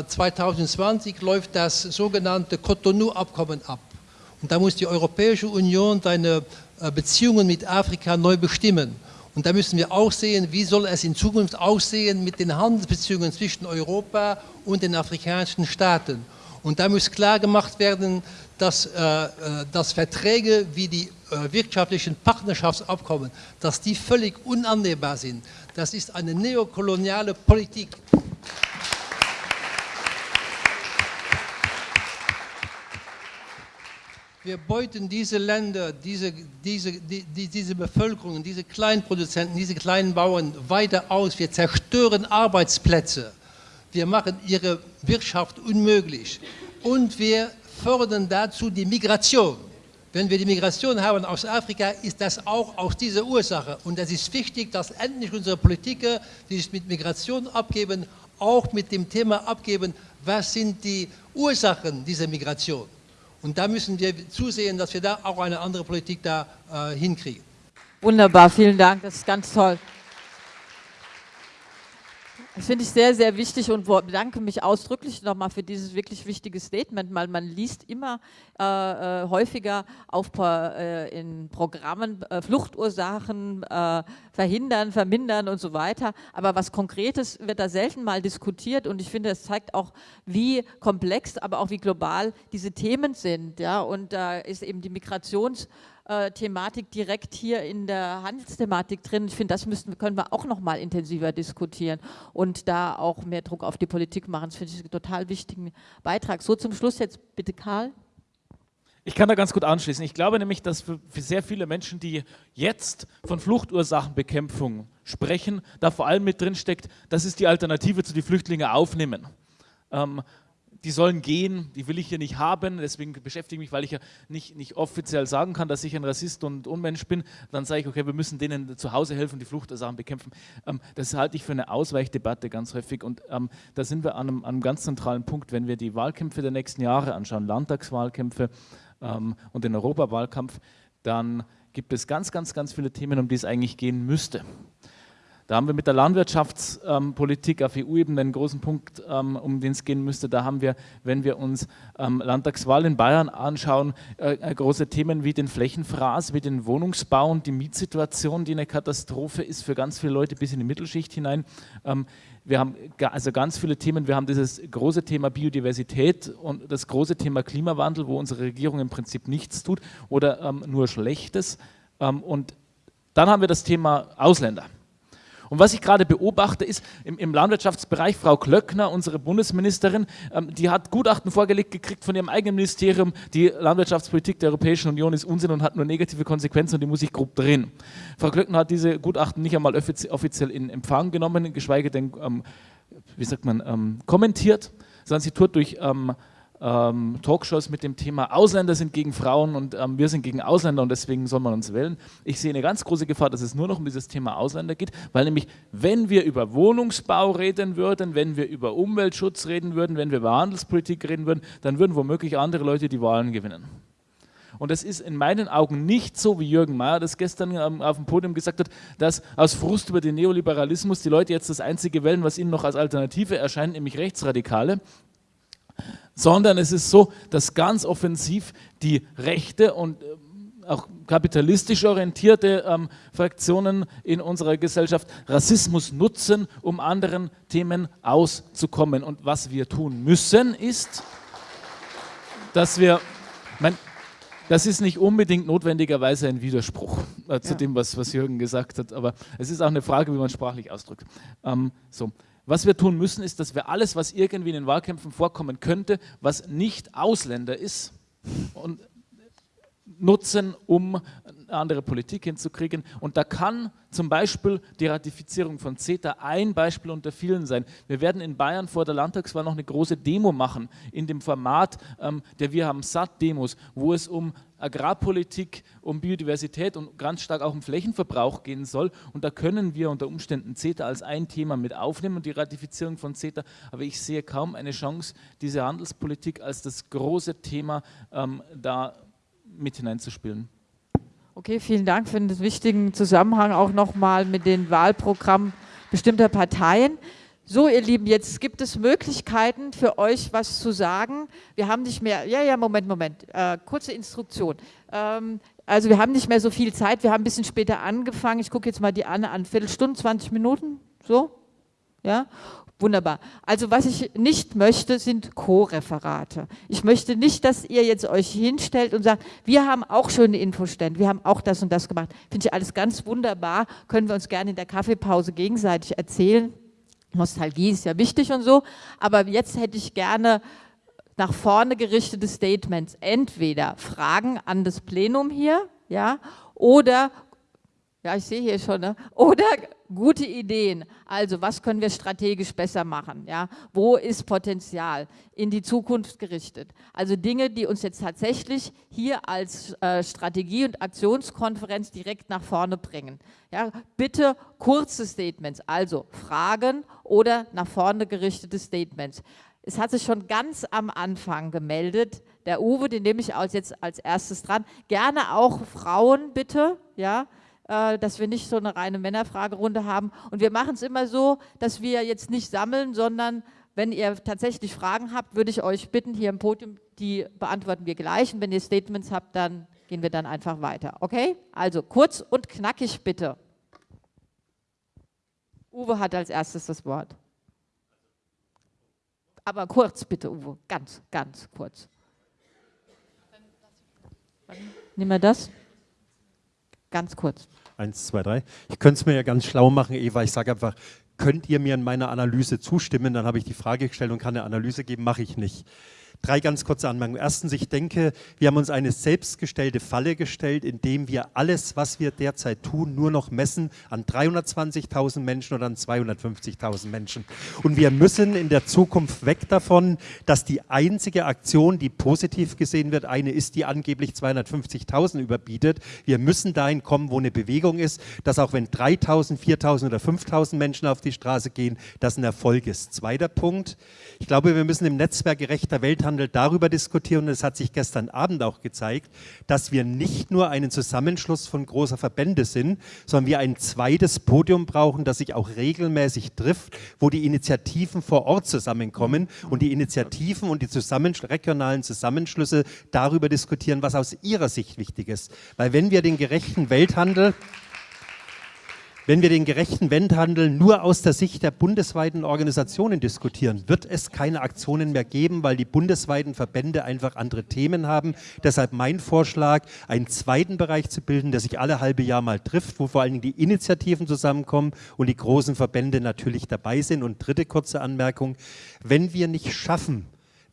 2020 äh, läuft das sogenannte Cotonou-Abkommen ab. Und da muss die Europäische Union seine äh, Beziehungen mit Afrika neu bestimmen. Und da müssen wir auch sehen, wie soll es in Zukunft aussehen mit den Handelsbeziehungen zwischen Europa und den afrikanischen Staaten. Und da muss klar gemacht werden, dass, äh, äh dass Verträge wie die wirtschaftlichen Partnerschaftsabkommen, dass die völlig unannehmbar sind. Das ist eine neokoloniale Politik. Wir beuten diese Länder, diese, diese, die, diese Bevölkerung, diese kleinen Produzenten, diese kleinen Bauern weiter aus. Wir zerstören Arbeitsplätze. Wir machen ihre Wirtschaft unmöglich. Und wir fördern dazu die Migration. Wenn wir die Migration haben aus Afrika, ist das auch aus dieser Ursache. Und es ist wichtig, dass endlich unsere Politiker, die sich mit Migration abgeben, auch mit dem Thema abgeben, was sind die Ursachen dieser Migration. Und da müssen wir zusehen, dass wir da auch eine andere Politik da äh, hinkriegen. Wunderbar, vielen Dank, das ist ganz toll. Das finde ich sehr, sehr wichtig und bedanke mich ausdrücklich nochmal für dieses wirklich wichtige Statement, weil man liest immer äh, äh häufiger auf, äh, in Programmen äh, Fluchtursachen äh, verhindern, vermindern und so weiter. Aber was Konkretes wird da selten mal diskutiert und ich finde, das zeigt auch, wie komplex, aber auch wie global diese Themen sind. Ja? Und da ist eben die Migrations- äh, Thematik direkt hier in der Handelsthematik drin. Ich finde, das müssen, können wir auch noch mal intensiver diskutieren und da auch mehr Druck auf die Politik machen. Das finde ich einen total wichtigen Beitrag. So zum Schluss jetzt bitte Karl. Ich kann da ganz gut anschließen. Ich glaube nämlich, dass für, sehr viele Menschen, die jetzt von Fluchtursachenbekämpfung sprechen, da vor allem mit drin steckt, das ist die Alternative zu die Flüchtlinge aufnehmen. Ähm, die sollen gehen, die will ich hier nicht haben, deswegen beschäftige ich mich, weil ich ja nicht, nicht offiziell sagen kann, dass ich ein Rassist und Unmensch bin, dann sage ich, okay, wir müssen denen zu Hause helfen, die Fluchtursachen bekämpfen. Ähm, das halte ich für eine Ausweichdebatte ganz häufig und ähm, da sind wir an einem, an einem, ganz zentralen Punkt, wenn wir die Wahlkämpfe der nächsten Jahre anschauen, Landtagswahlkämpfe ähm, und den Europawahlkampf, dann gibt es ganz, ganz, ganz viele Themen, um die es eigentlich gehen müsste. Da haben wir mit der Landwirtschaftspolitik auf EU-Ebene einen großen Punkt, ähm, um den es gehen müsste. Da haben wir, wenn wir uns ähm, Landtagswahl in Bayern anschauen, äh, äh, große Themen wie den Flächenfraß, wie den Wohnungsbau und die Mietsituation, die eine Katastrophe ist für ganz viele Leute bis in die Mittelschicht hinein. Ähm, wir haben also ganz viele Themen. Wir haben dieses große Thema Biodiversität und das große Thema Klimawandel, wo unsere Regierung im Prinzip nichts tut oder nur Schlechtes. Und dann haben wir das Thema Ausländer. Und was ich gerade beobachte, ist im, im, Landwirtschaftsbereich Frau Klöckner, unsere Bundesministerin, ähm, die hat Gutachten vorgelegt gekriegt von ihrem eigenen Ministerium, die Landwirtschaftspolitik der Europäischen Union ist Unsinn und hat nur negative Konsequenzen und die muss ich grob drehen. Frau Klöckner hat diese Gutachten nicht einmal offiziell in Empfang genommen, geschweige denn, ähm, wie sagt man, ähm, kommentiert, sondern sie tut durch ähm, Talkshows mit dem Thema Ausländer sind gegen Frauen und ähm, wir sind gegen Ausländer und deswegen soll man uns wählen. Ich sehe eine ganz große Gefahr, dass es nur noch um dieses Thema Ausländer geht, weil nämlich, wenn wir über Wohnungsbau reden würden, wenn wir über Umweltschutz reden würden, wenn wir über Handelspolitik reden würden, dann würden womöglich andere Leute die Wahlen gewinnen. Und es ist in meinen Augen nicht so, wie Jürgen Mayer das gestern ähm, auf dem Podium gesagt hat, dass aus Frust über den Neoliberalismus die Leute jetzt das einzige wählen, was ihnen noch als Alternative erscheint, nämlich Rechtsradikale sondern es ist so, dass ganz offensiv die rechte und äh, auch kapitalistisch orientierte ähm, Fraktionen in unserer Gesellschaft Rassismus nutzen, um anderen Themen auszukommen. Und was wir tun müssen, ist, dass wir, mein, das ist nicht unbedingt notwendigerweise ein Widerspruch äh, zu ja. dem, was, was Jürgen gesagt hat, aber es ist auch eine Frage, wie man sprachlich ausdrückt. Ähm, so. Was wir tun müssen, ist, dass wir alles, was irgendwie in den Wahlkämpfen vorkommen könnte, was nicht Ausländer ist, und nutzen, um eine andere Politik hinzukriegen. Und da kann zum Beispiel die Ratifizierung von CETA ein Beispiel unter vielen sein. Wir werden in Bayern vor der Landtagswahl noch eine große Demo machen, in dem Format ähm, der Wir haben satt Demos, wo es um Agrarpolitik, um Biodiversität und ganz stark auch um Flächenverbrauch gehen soll. Und da können wir unter Umständen CETA als ein Thema mit aufnehmen und die Ratifizierung von CETA. Aber ich sehe kaum eine Chance, diese Handelspolitik als das große Thema ähm, da mit hineinzuspielen. Okay, vielen Dank für den wichtigen Zusammenhang auch nochmal mit den Wahlprogrammen bestimmter Parteien. So, ihr Lieben, jetzt gibt es Möglichkeiten für euch, was zu sagen. Wir haben nicht mehr, ja, ja, Moment, Moment, äh, kurze Instruktion. Ähm, also wir haben nicht mehr so viel Zeit, wir haben ein bisschen später angefangen. Ich gucke jetzt mal die Anne an, Viertelstunde, 20 Minuten, so, ja. Wunderbar. Also was ich nicht möchte, sind Co-Referate. Ich möchte nicht, dass ihr jetzt euch hinstellt und sagt, wir haben auch schöne Infostände, wir haben auch das und das gemacht. Finde ich alles ganz wunderbar, können wir uns gerne in der Kaffeepause gegenseitig erzählen. Nostalgie ist ja wichtig und so, aber jetzt hätte ich gerne nach vorne gerichtete Statements. Entweder Fragen an das Plenum hier, ja, oder Ja, ich sehe hier schon. Ne? Oder gute Ideen. Also, was können wir strategisch besser machen? Ja? Wo ist Potenzial in die Zukunft gerichtet? Also Dinge, die uns jetzt tatsächlich hier als äh, Strategie- und Aktionskonferenz direkt nach vorne bringen. Ja? Bitte kurze Statements, also Fragen oder nach vorne gerichtete Statements. Es hat sich schon ganz am Anfang gemeldet, der Uwe, den nehme ich jetzt als erstes dran. Gerne auch Frauen, bitte, ja, äh, dass wir nicht so eine reine Männerfragerunde haben. Und wir machen es immer so, dass wir jetzt nicht sammeln, sondern wenn ihr tatsächlich Fragen habt, würde ich euch bitten, hier im Podium, die beantworten wir gleich. Und wenn ihr Statements habt, dann gehen wir dann einfach weiter. Okay? Also kurz und knackig bitte. Uwe hat als erstes das Wort. Aber kurz bitte, Uwe. Ganz, ganz kurz. Nehmen wir das? Ganz kurz. Eins, zwei, drei. Ich könnte es mir ja ganz schlau machen, Eva. Ich sage einfach, könnt ihr mir in meiner Analyse zustimmen? Dann habe ich die Frage gestellt und kann eine Analyse geben, mache ich nicht. Drei ganz kurze Anmerkungen. Erstens, ich denke, wir haben uns eine selbstgestellte Falle gestellt, indem wir alles, was wir derzeit tun, nur noch messen an 320.000 Menschen oder an 250.000 Menschen. Und wir müssen in der Zukunft weg davon, dass die einzige Aktion, die positiv gesehen wird, eine ist, die angeblich 250.000 überbietet. Wir müssen dahin kommen, wo eine Bewegung ist, dass auch wenn 3.000, 4.000 oder 5.000 Menschen auf die Straße gehen, das ein Erfolg ist. Zweiter Punkt. Ich glaube, wir müssen im Netzwerk gerechter Welt Welthandel darüber diskutieren, und es hat sich gestern Abend auch gezeigt, dass wir nicht nur einen Zusammenschluss von großer Verbände sind, sondern wir ein zweites Podium brauchen, das sich auch regelmäßig trifft, wo die Initiativen vor Ort zusammenkommen und die Initiativen und die Zusammensch regionalen Zusammenschlüsse darüber diskutieren, was aus ihrer Sicht wichtig ist. Weil wenn wir den gerechten Welthandel wenn wir den gerechten Welthandel nur aus der Sicht der bundesweiten Organisationen diskutieren, wird es keine Aktionen mehr geben, weil die bundesweiten Verbände einfach andere Themen haben. Deshalb mein Vorschlag, einen zweiten Bereich zu bilden, der sich alle halbe Jahr mal trifft, wo vor allen Dingen die Initiativen zusammenkommen und die großen Verbände natürlich dabei sind. Und dritte kurze Anmerkung, wenn wir nicht schaffen,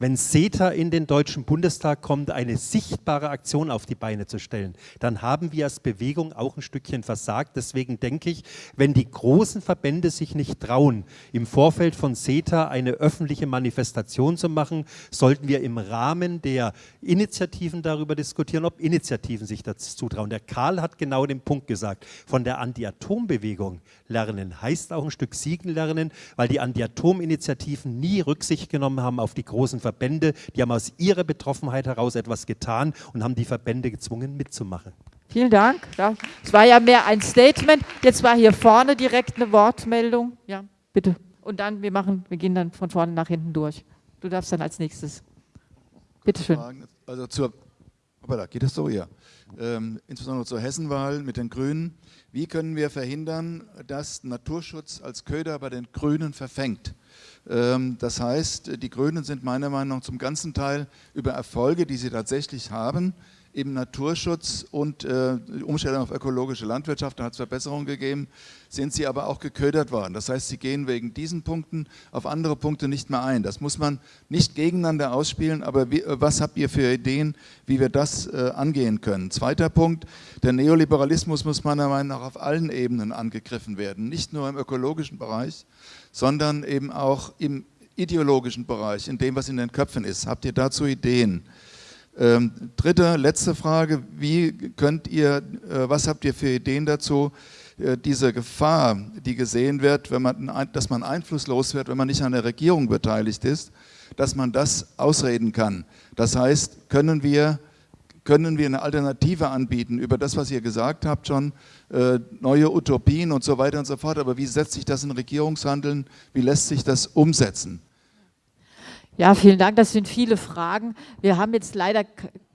wenn CETA in den Deutschen Bundestag kommt, eine sichtbare Aktion auf die Beine zu stellen, dann haben wir als Bewegung auch ein Stückchen versagt. Deswegen denke ich, wenn die großen Verbände sich nicht trauen, im Vorfeld von CETA eine öffentliche Manifestation zu machen, sollten wir im Rahmen der Initiativen darüber diskutieren, ob Initiativen sich dazu zutrauen. Der Karl hat genau den Punkt gesagt. Von der Anti-Atom-Bewegung lernen heißt auch ein Stück Siegen lernen, weil die Anti-Atom-Initiativen nie Rücksicht genommen haben auf die großen Verbände, die haben aus ihrer Betroffenheit heraus etwas getan und haben die Verbände gezwungen mitzumachen. Vielen Dank. Es war ja mehr ein Statement. Jetzt war hier vorne direkt eine Wortmeldung. Ja, bitte. Und dann, wir machen, wir gehen dann von vorne nach hinten durch. Du darfst dann als nächstes. Bitte schön. Also zur, da geht es so, ja. Ähm, insbesondere zur Hessenwahl mit den Grünen. Wie können wir verhindern, dass Naturschutz als Köder bei den Grünen verfängt? Ähm, das heißt, die Grünen sind meiner Meinung nach zum ganzen Teil über Erfolge, die sie tatsächlich haben, im Naturschutz und äh, Umstellung auf ökologische Landwirtschaft, da hat es Verbesserungen gegeben, sind sie aber auch geködert worden. Das heißt, sie gehen wegen diesen Punkten auf andere Punkte nicht mehr ein. Das muss man nicht gegeneinander ausspielen, aber wie, äh, was habt ihr für Ideen, wie wir das äh, angehen können? Zweiter Punkt, der Neoliberalismus muss meiner Meinung nach auf allen Ebenen angegriffen werden, nicht nur im ökologischen Bereich, sondern eben auch im ideologischen Bereich, in dem, was in den Köpfen ist. Habt ihr dazu Ideen? Ähm, dritte, letzte Frage, wie könnt ihr, äh, was habt ihr für Ideen dazu, äh, diese Gefahr, die gesehen wird, wenn man, dass man einflusslos wird, wenn man nicht an der Regierung beteiligt ist, dass man das ausreden kann. Das heißt, können wir können wir eine Alternative anbieten über das, was ihr gesagt habt schon, äh, neue Utopien und so weiter und so fort. Aber wie setzt sich das in Regierungshandeln? Wie lässt sich das umsetzen? Ja, vielen Dank. Das sind viele Fragen. Wir haben jetzt leider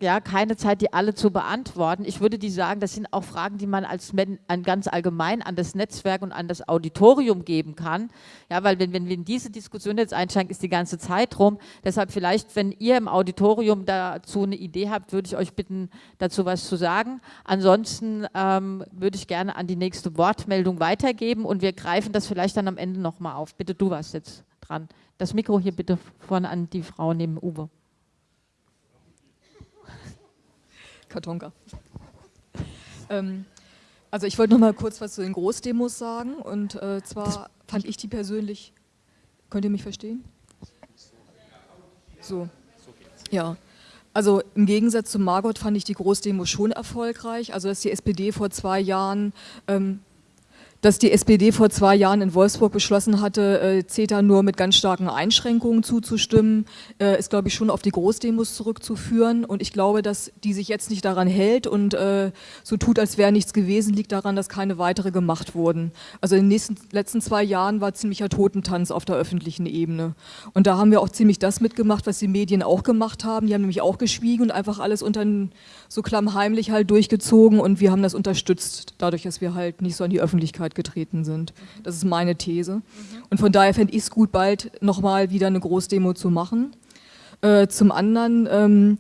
ja, keine Zeit, die alle zu beantworten. Ich würde die sagen, das sind auch Fragen, die man als an ganz allgemein an das Netzwerk und an das Auditorium geben kann. Ja, weil wenn, wenn wir in diese Diskussion jetzt einsteigen, ist die ganze Zeit rum. Deshalb vielleicht, wenn ihr im Auditorium dazu eine Idee habt, würde ich euch bitten, dazu was zu sagen. Ansonsten ähm, würde ich gerne an die nächste Wortmeldung weitergeben und wir greifen das vielleicht dann am Ende nochmal auf. Bitte, du warst jetzt dran. Das Mikro hier bitte vorne an die Frau neben Uwe. [LAUGHS] Kartonka. Ähm, Also ich wollte noch mal kurz was zu den Großdemos sagen und äh, zwar das fand ich die persönlich, könnt ihr mich verstehen? So, ja. Also im Gegensatz zu Margot fand ich die Großdemo schon erfolgreich. Also dass die SPD vor zwei Jahren ähm, dass die SPD vor zwei Jahren in Wolfsburg beschlossen hatte, äh, CETA nur mit ganz starken Einschränkungen zuzustimmen, äh, ist, glaube ich, schon auf die Großdemos zurückzuführen. Und ich glaube, dass die sich jetzt nicht daran hält und äh, so tut, als wäre nichts gewesen, liegt daran, dass keine weitere gemacht wurden. Also in den nächsten, letzten zwei Jahren war ziemlicher Totentanz auf der öffentlichen Ebene. Und da haben wir auch ziemlich das mitgemacht, was die Medien auch gemacht haben. Die haben nämlich auch geschwiegen und einfach alles unter so klammheimlich halt durchgezogen und wir haben das unterstützt, dadurch, dass wir halt nicht so an die Öffentlichkeit Öffentlichkeit getreten sind. Das ist meine These. Und von daher fände ich es gut, bald nochmal wieder eine Großdemo zu machen. Äh, zum anderen ähm,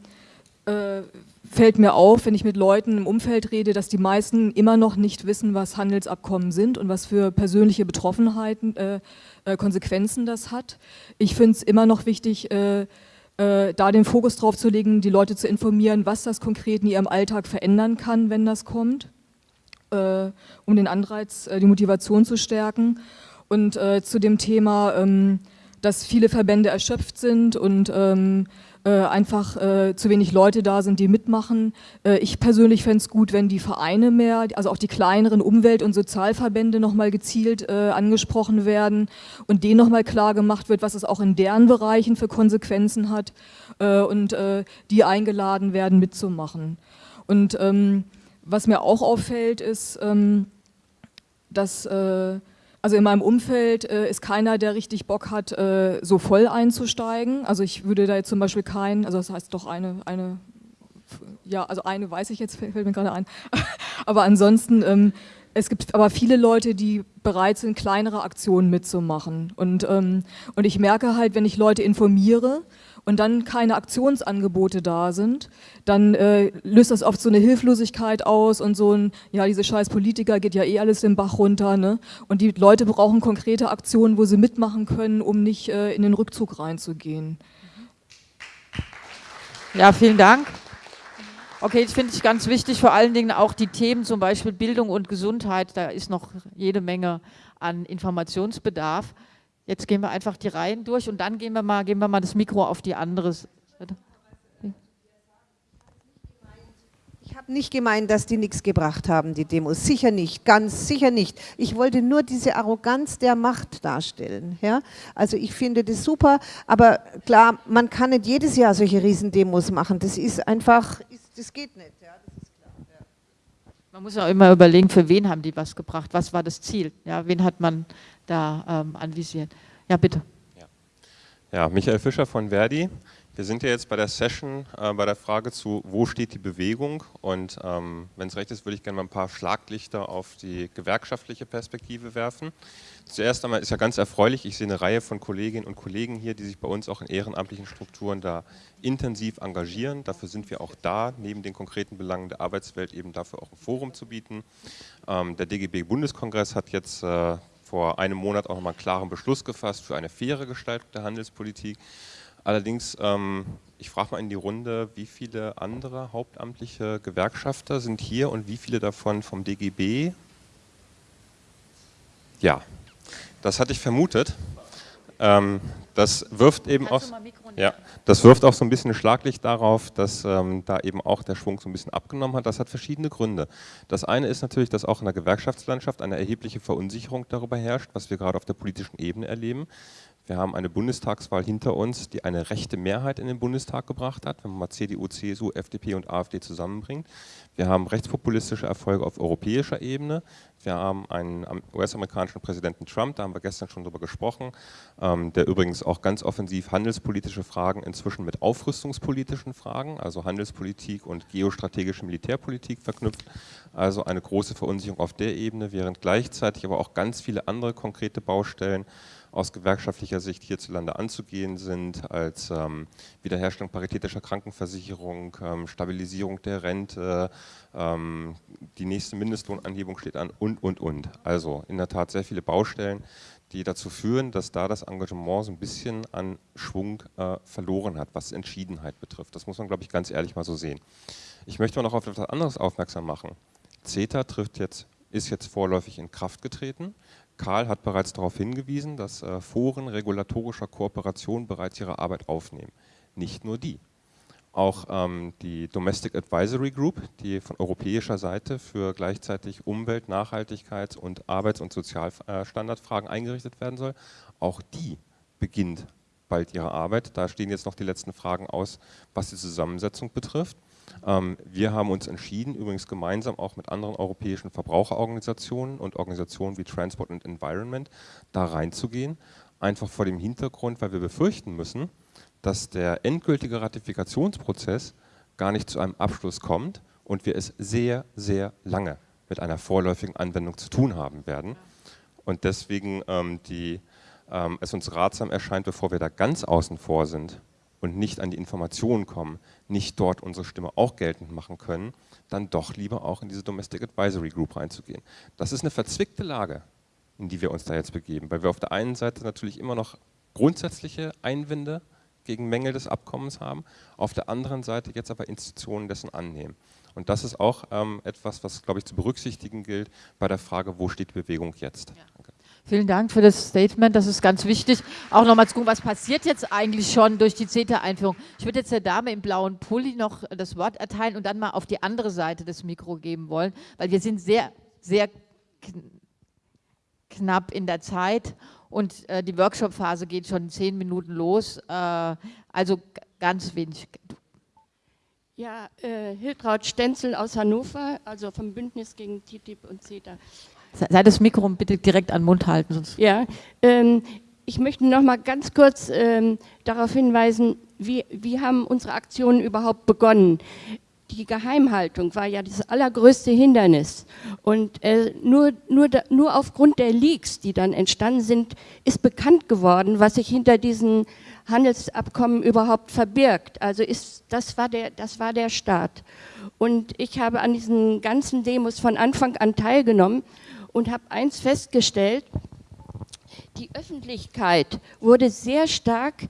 äh, fällt mir auf, wenn ich mit Leuten im Umfeld rede, dass die meisten immer noch nicht wissen, was Handelsabkommen sind und was für persönliche Betroffenheiten, äh, äh Konsequenzen das hat. Ich finde es immer noch wichtig, äh, äh, da den Fokus drauf zu legen, die Leute zu informieren, was das konkret in ihrem Alltag verändern kann, wenn das kommt um den Anreiz, äh, die Motivation zu stärken. Und äh, zu dem Thema, ähm, dass viele Verbände erschöpft sind und ähm, äh, einfach äh, zu wenig Leute da sind, die mitmachen. Äh, ich persönlich fände es gut, wenn die Vereine mehr, also auch die kleineren Umwelt- und Sozialverbände nochmal gezielt äh, angesprochen werden und denen nochmal klar gemacht wird, was es auch in deren Bereichen für Konsequenzen hat äh, und äh, die eingeladen werden mitzumachen. Und ähm, was mir auch auffällt, ist, ähm, dass äh, also in meinem Umfeld äh, ist keiner, der richtig Bock hat, äh, so voll einzusteigen. Also ich würde da jetzt zum Beispiel keinen, also das heißt doch eine, eine ja, also eine weiß ich jetzt, fällt mir gerade ein. [LAUGHS] aber ansonsten, ähm, es gibt aber viele Leute, die bereit sind, kleinere Aktionen mitzumachen. Und, ähm, und ich merke halt, wenn ich Leute informiere, und dann keine Aktionsangebote da sind, dann äh, löst das oft so eine Hilflosigkeit aus und so ein, ja, diese scheiß Politiker geht ja eh alles den Bach runter. Ne? Und die Leute brauchen konkrete Aktionen, wo sie mitmachen können, um nicht äh, in den Rückzug reinzugehen. Ja, vielen Dank. Okay, das finde ich ganz wichtig, vor allen Dingen auch die Themen, zum Beispiel Bildung und Gesundheit, da ist noch jede Menge an Informationsbedarf. Jetzt gehen wir einfach die Reihen durch und dann gehen wir mal, gehen wir mal das Mikro auf die andere Seite. Ich habe nicht gemeint, dass die nichts gebracht haben, die Demos. Sicher nicht, ganz sicher nicht. Ich wollte nur diese Arroganz der Macht darstellen. Ja? Also ich finde das super, aber klar, man kann nicht jedes Jahr solche Riesendemos machen. Das ist einfach, das geht nicht. Ja? Das klar, ja. Man muss ja immer überlegen, für wen haben die was gebracht, was war das Ziel, ja? wen hat man da ähm, anvisieren. Ja, bitte. Ja. ja, Michael Fischer von Verdi. Wir sind ja jetzt bei der Session äh, bei der Frage zu, wo steht die Bewegung? Und ähm, wenn es recht ist, würde ich gerne mal ein paar Schlaglichter auf die gewerkschaftliche Perspektive werfen. Zuerst einmal ist ja ganz erfreulich, ich sehe eine Reihe von Kolleginnen und Kollegen hier, die sich bei uns auch in ehrenamtlichen Strukturen da intensiv engagieren. Dafür sind wir auch da, neben den konkreten Belangen der Arbeitswelt eben dafür auch ein Forum zu bieten. Ähm, der DGB-Bundeskongress hat jetzt äh, vor einem Monat auch nochmal einen klaren Beschluss gefasst für eine faire Gestaltung der Handelspolitik. Allerdings, ähm, ich frage mal in die Runde, wie viele andere hauptamtliche Gewerkschafter sind hier und wie viele davon vom DGB? Ja, das hatte ich vermutet. Ähm, das wirft eben auch, ja, das wirft auch so ein bisschen Schlaglicht darauf, dass ähm, da eben auch der Schwung so ein bisschen abgenommen hat. Das hat verschiedene Gründe. Das eine ist natürlich, dass auch in der Gewerkschaftslandschaft eine erhebliche Verunsicherung darüber herrscht, was wir gerade auf der politischen Ebene erleben. Wir haben eine Bundestagswahl hinter uns, die eine rechte Mehrheit in den Bundestag gebracht hat, wenn man mal CDU, CSU, FDP und AfD zusammenbringt. Wir haben rechtspopulistische Erfolge auf europäischer Ebene. Wir haben einen US-amerikanischen Präsidenten Trump, da haben wir gestern schon drüber gesprochen, ähm, der übrigens auch ganz offensiv handelspolitische Fragen inzwischen mit aufrüstungspolitischen Fragen, also Handelspolitik und geostrategische Militärpolitik verknüpft. Also eine große Verunsicherung auf der Ebene, während gleichzeitig aber auch ganz viele andere konkrete Baustellen aus gewerkschaftlicher Sicht hierzulande anzugehen sind, als ähm, Wiederherstellung paritätischer Krankenversicherung, ähm, Stabilisierung der Rente, ähm, die nächste Mindestlohnanhebung steht an und, und, und. Also in der Tat sehr viele Baustellen, die dazu führen, dass da das Engagement so ein bisschen an Schwung äh, verloren hat, was Entschiedenheit betrifft. Das muss man, glaube ich, ganz ehrlich mal so sehen. Ich möchte noch auf etwas anderes aufmerksam machen. CETA trifft jetzt ist jetzt vorläufig in Kraft getreten. Karl hat bereits darauf hingewiesen, dass äh, Foren regulatorischer Kooperation bereits ihre Arbeit aufnehmen. Nicht nur die. Auch ähm, die Domestic Advisory Group, die von europäischer Seite für gleichzeitig Umwelt-, Nachhaltigkeits- und Arbeits- und Sozialstandardfragen eingerichtet werden soll, auch die beginnt bald ihre Arbeit. Da stehen jetzt noch die letzten Fragen aus, was die Zusammensetzung betrifft. Ähm, wir haben uns entschieden, übrigens gemeinsam auch mit anderen europäischen Verbraucherorganisationen und Organisationen wie Transport and Environment, da reinzugehen. Einfach vor dem Hintergrund, weil wir befürchten müssen, dass der endgültige Ratifikationsprozess gar nicht zu einem Abschluss kommt und wir es sehr, sehr lange mit einer vorläufigen Anwendung zu tun haben werden. Und deswegen ähm, die, ähm, es uns ratsam erscheint, bevor wir da ganz außen vor sind und nicht an die Informationen kommen, nicht dort unsere Stimme auch geltend machen können, dann doch lieber auch in diese Domestic Advisory Group reinzugehen. Das ist eine verzwickte Lage, in die wir uns da jetzt begeben, weil wir auf der einen Seite natürlich immer noch grundsätzliche Einwände gegen Mängel des Abkommens haben, auf der anderen Seite jetzt aber Institutionen dessen annehmen. Und das ist auch ähm, etwas, was, glaube ich, zu berücksichtigen gilt bei der Frage, wo steht die Bewegung jetzt. Ja. Vielen Dank für das Statement, das ist ganz wichtig. Auch nochmal zu gucken, was passiert jetzt eigentlich schon durch die CETA-Einführung. Ich würde jetzt der Dame im blauen Pulli noch das Wort erteilen und dann mal auf die andere Seite des Mikro geben wollen, weil wir sind sehr, sehr knapp in der Zeit und äh, die Workshop-Phase geht schon zehn Minuten los, äh, also ganz wenig. Ja, äh, Hiltraud Stenzel aus Hannover, also vom Bündnis gegen TTIP und CETA. Sei das Mikro bitte direkt an den Mund halten. Sonst ja, ähm, ich möchte noch mal ganz kurz ähm, darauf hinweisen, wie, wie haben unsere Aktionen überhaupt begonnen die Geheimhaltung war ja das allergrößte Hindernis. Und äh, nur, nur, nur aufgrund der Leaks, die dann entstanden sind, ist bekannt geworden, was sich hinter diesen Handelsabkommen überhaupt verbirgt. Also ist, das, war der, das war der Start. Und ich habe an diesen ganzen Demos von Anfang an teilgenommen und habe eins festgestellt, die Öffentlichkeit wurde sehr stark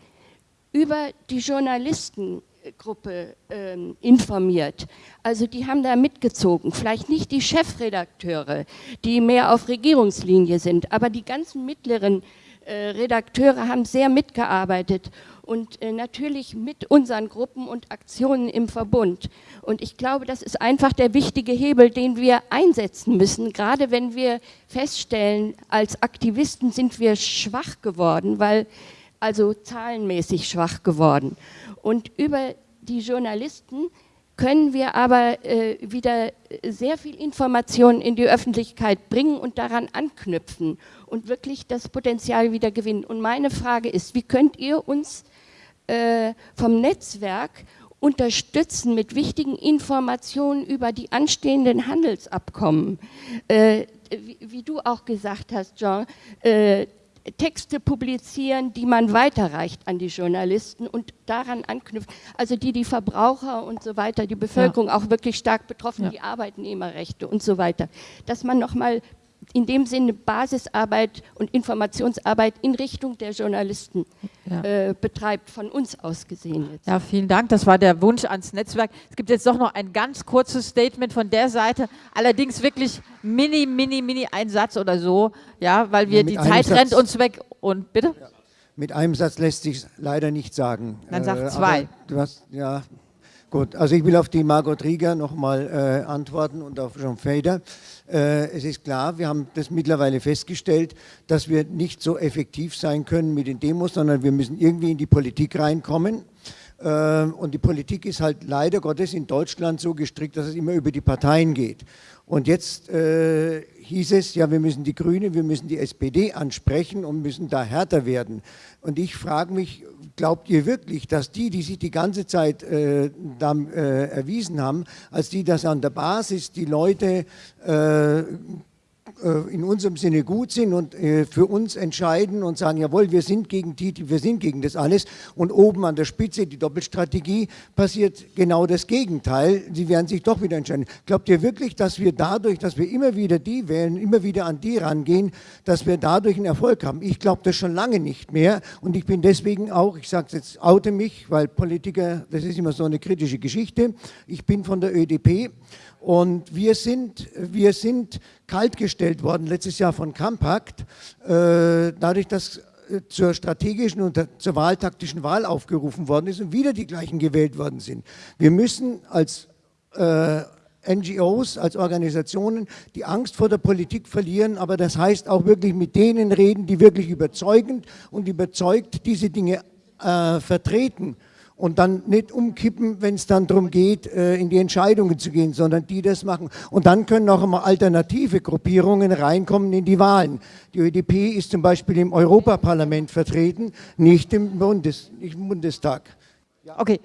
über die Journalisten Gruppe ähm, informiert. Also die haben da mitgezogen. Vielleicht nicht die Chefredakteure, die mehr auf Regierungslinie sind, aber die ganzen mittleren äh, Redakteure haben sehr mitgearbeitet und äh, natürlich mit unseren Gruppen und Aktionen im Verbund. Und ich glaube, das ist einfach der wichtige Hebel, den wir einsetzen müssen, gerade wenn wir feststellen, als Aktivisten sind wir schwach geworden, weil also zahlenmäßig schwach geworden. Und über die Journalisten können wir aber äh, wieder sehr viel Information in die Öffentlichkeit bringen und daran anknüpfen und wirklich das Potenzial wieder gewinnen. Und meine Frage ist, wie könnt ihr uns äh, vom Netzwerk unterstützen mit wichtigen Informationen über die anstehenden Handelsabkommen? Äh, wie, wie, du auch gesagt hast, Jean, äh, Texte publizieren, die man weiterreicht an die Journalisten und daran anknüpft, also die die Verbraucher und so weiter, die Bevölkerung ja. auch wirklich stark betroffen, ja. die Arbeitnehmerrechte und so weiter, dass man nochmal in dem Sinne Basisarbeit und Informationsarbeit in Richtung der Journalisten ja. äh, betreibt, von uns aus gesehen. Jetzt. Ja, vielen Dank. Das war der Wunsch ans Netzwerk. Es gibt jetzt doch noch ein ganz kurzes Statement von der Seite, allerdings wirklich mini, mini, mini ein Satz oder so, ja, weil wir ja, die Zeit Satz, rennt uns weg. Und bitte? Ja. Mit einem Satz lässt sich leider nicht sagen. Dann sag äh, zwei. Du hast, ja, Gut, also ich will auf die Margot Rieger nochmal äh, antworten und auf Jean Fader. Äh, es ist klar, wir haben das mittlerweile festgestellt, dass wir nicht so effektiv sein können mit den Demos, sondern wir müssen irgendwie in die Politik reinkommen. Äh, und die Politik ist halt leider Gottes in Deutschland so gestrickt, dass es immer über die Parteien geht. Und jetzt äh, hieß es, ja, wir müssen die Grünen, wir müssen die SPD ansprechen und müssen da härter werden. Und ich frage mich, glaubt ihr wirklich, dass die, die sich die ganze Zeit äh, da, äh, erwiesen haben, als die das an der Basis die Leute äh, in unserem Sinne gut sind und äh, für uns entscheiden und sagen, jawohl, wir sind gegen TTIP, wir sind gegen das alles und oben an der Spitze die Doppelstrategie passiert genau das Gegenteil. Sie werden sich doch wieder entscheiden. Glaubt ihr wirklich, dass wir dadurch, dass wir immer wieder die wählen, immer wieder an die rangehen, dass wir dadurch einen Erfolg haben? Ich glaube das schon lange nicht mehr und ich bin deswegen auch, ich sage es jetzt, oute mich, weil Politiker, das ist immer so eine kritische Geschichte, ich bin von der ÖDP Und wir sind, wir sind kaltgestellt worden letztes Jahr von Compact, äh, dadurch, dass äh, zur strategischen und zur wahltaktischen Wahl aufgerufen worden ist und wieder die gleichen gewählt worden sind. Wir müssen als äh, NGOs, als Organisationen die Angst vor der Politik verlieren, aber das heißt auch wirklich mit denen reden, die wirklich überzeugend und überzeugt diese Dinge äh, vertreten und dann nicht umkippen, wenn es dann darum geht, äh, in die Entscheidungen zu gehen, sondern die das machen. Und dann können auch immer alternative Gruppierungen reinkommen in die Wahlen. Die ÖDP ist zum Beispiel im Europaparlament vertreten, nicht im, Bundes, nicht im Bundestag. Okay.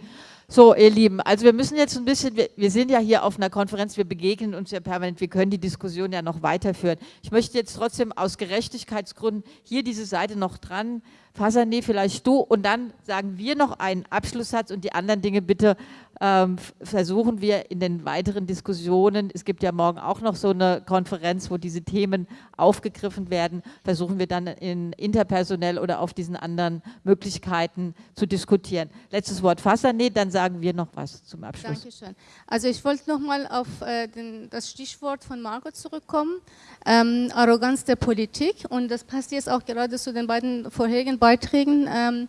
So, ihr Lieben, also wir müssen jetzt ein bisschen, wir, wir, sind ja hier auf einer Konferenz, wir begegnen uns ja permanent, wir können die Diskussion ja noch weiterführen. Ich möchte jetzt trotzdem aus Gerechtigkeitsgründen hier diese Seite noch dran Fasané, vielleicht du und dann sagen wir noch einen Abschlusssatz und die anderen Dinge bitte ähm, versuchen wir in den weiteren Diskussionen, es gibt ja morgen auch noch so eine Konferenz, wo diese Themen aufgegriffen werden, versuchen wir dann in interpersonell oder auf diesen anderen Möglichkeiten zu diskutieren. Letztes Wort Fasané, dann sagen wir noch was zum Abschluss. Dankeschön. Also ich wollte nochmal auf äh, den, das Stichwort von Margot zurückkommen, ähm, Arroganz der Politik und das passt jetzt auch gerade zu den beiden vorherigen Beiträgen. Ähm,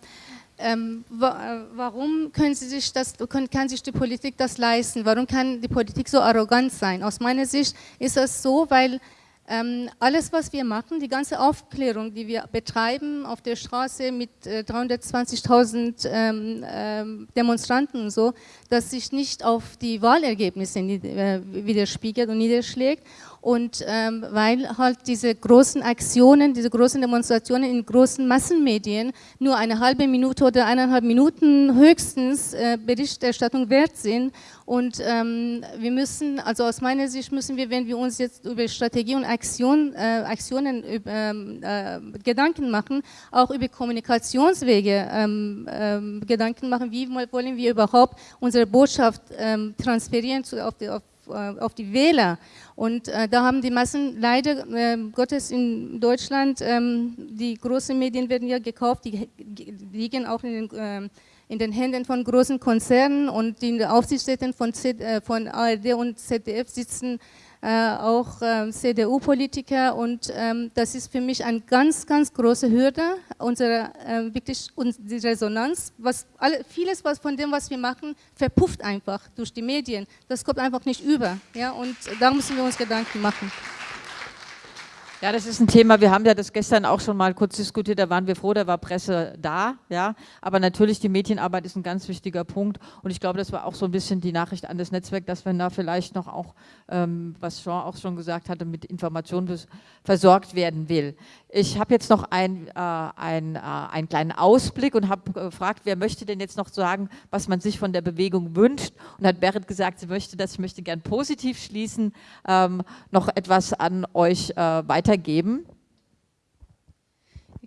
ähm, wa warum können sie sich das, kann sich die Politik das leisten? Warum kann die Politik so arrogant sein? Aus meiner Sicht ist das so, weil ähm, alles, was wir machen, die ganze Aufklärung, die wir betreiben auf der Straße mit äh, 320.000 ähm, ähm, Demonstranten und so, dass sich nicht auf die Wahlergebnisse äh, widerspiegelt und niederschlägt und ähm, weil halt diese großen Aktionen, diese großen Demonstrationen in großen Massenmedien nur eine halbe Minute oder eineinhalb Minuten höchstens äh, Berichterstattung wert sind. Und ähm, wir müssen, also aus meiner Sicht müssen wir, wenn wir uns jetzt über Strategie und Aktion, äh, Aktionen ähm, äh, Gedanken machen, auch über Kommunikationswege ähm, ähm, Gedanken machen, wie wollen wir überhaupt unsere Botschaft transferieren zu, auf, die, auf auf die Wähler. Und äh, da haben die Massen leider äh, Gottes in Deutschland, ähm, die großen Medien werden ja gekauft, die, liegen auch in den, äh, in den Händen von großen Konzernen und die Aufsichtsräten von, äh, von ARD und ZDF sitzen äh, auch äh, CDU-Politiker und ähm, das ist für mich eine ganz, ganz große Hürde, unsere, äh, wirklich die Resonanz, was alle, vieles was von dem, was wir machen, verpufft einfach durch die Medien, das kommt einfach nicht über ja, und da müssen wir uns Gedanken machen. Ja, das ist ein Thema, wir haben ja das gestern auch schon mal kurz diskutiert, da waren wir froh, da war Presse da, ja, aber natürlich die Medienarbeit ist ein ganz wichtiger Punkt. Und ich glaube, das war auch so ein bisschen die Nachricht an das Netzwerk, dass wir da vielleicht noch auch, ähm, was Jean auch schon gesagt hatte, mit Informationen versorgt werden will. Ich habe jetzt noch ein, äh, ein, äh, einen kleinen Ausblick und habe gefragt, wer möchte denn jetzt noch sagen, was man sich von der Bewegung wünscht? Und hat Berit gesagt, sie möchte das, ich möchte gern positiv schließen, ähm, noch etwas an euch äh, weitergeben weitergeben?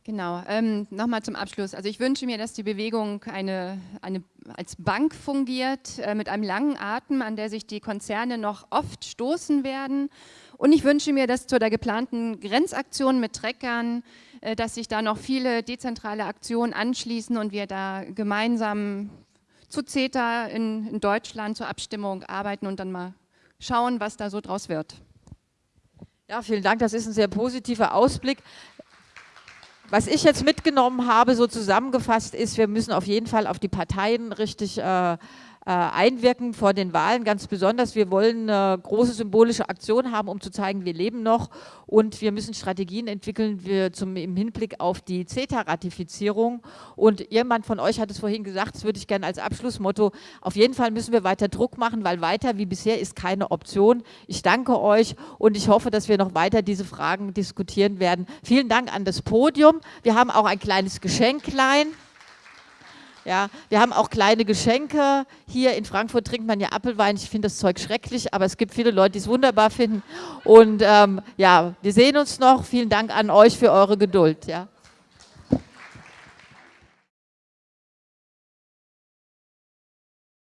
Genau, ähm, nochmal zum Abschluss. Also ich wünsche mir, dass die Bewegung eine, eine, als Bank fungiert, äh, mit einem langen Atem, an der sich die Konzerne noch oft stoßen werden. Und ich wünsche mir, dass zu der geplanten Grenzaktion mit Treckern, äh, dass sich da noch viele dezentrale Aktionen anschließen und wir da gemeinsam zu CETA in, in Deutschland zur Abstimmung arbeiten und dann mal schauen, was da so draus wird. Ja, vielen Dank. Das ist ein sehr positiver Ausblick. Was ich jetzt mitgenommen habe, so zusammengefasst, ist, wir müssen auf jeden Fall auf die Parteien richtig äh, einwirken vor den Wahlen, ganz besonders. Wir wollen eine große symbolische Aktion haben, um zu zeigen, wir leben noch und wir müssen Strategien entwickeln wir zum, im Hinblick auf die CETA-Ratifizierung. Und jemand von euch hat es vorhin gesagt, das würde ich gerne als Abschlussmotto, auf jeden Fall müssen wir weiter Druck machen, weil weiter wie bisher ist keine Option. Ich danke euch und ich hoffe, dass wir noch weiter diese Fragen diskutieren werden. Vielen Dank an das Podium. Wir haben auch ein kleines Geschenklein. Ja, wir haben auch kleine Geschenke. Hier in Frankfurt trinkt man ja Apfelwein. Ich finde das Zeug schrecklich, aber es gibt viele Leute, die es wunderbar finden. Und ähm, ja, wir sehen uns noch. Vielen Dank an euch für eure Geduld. Ja.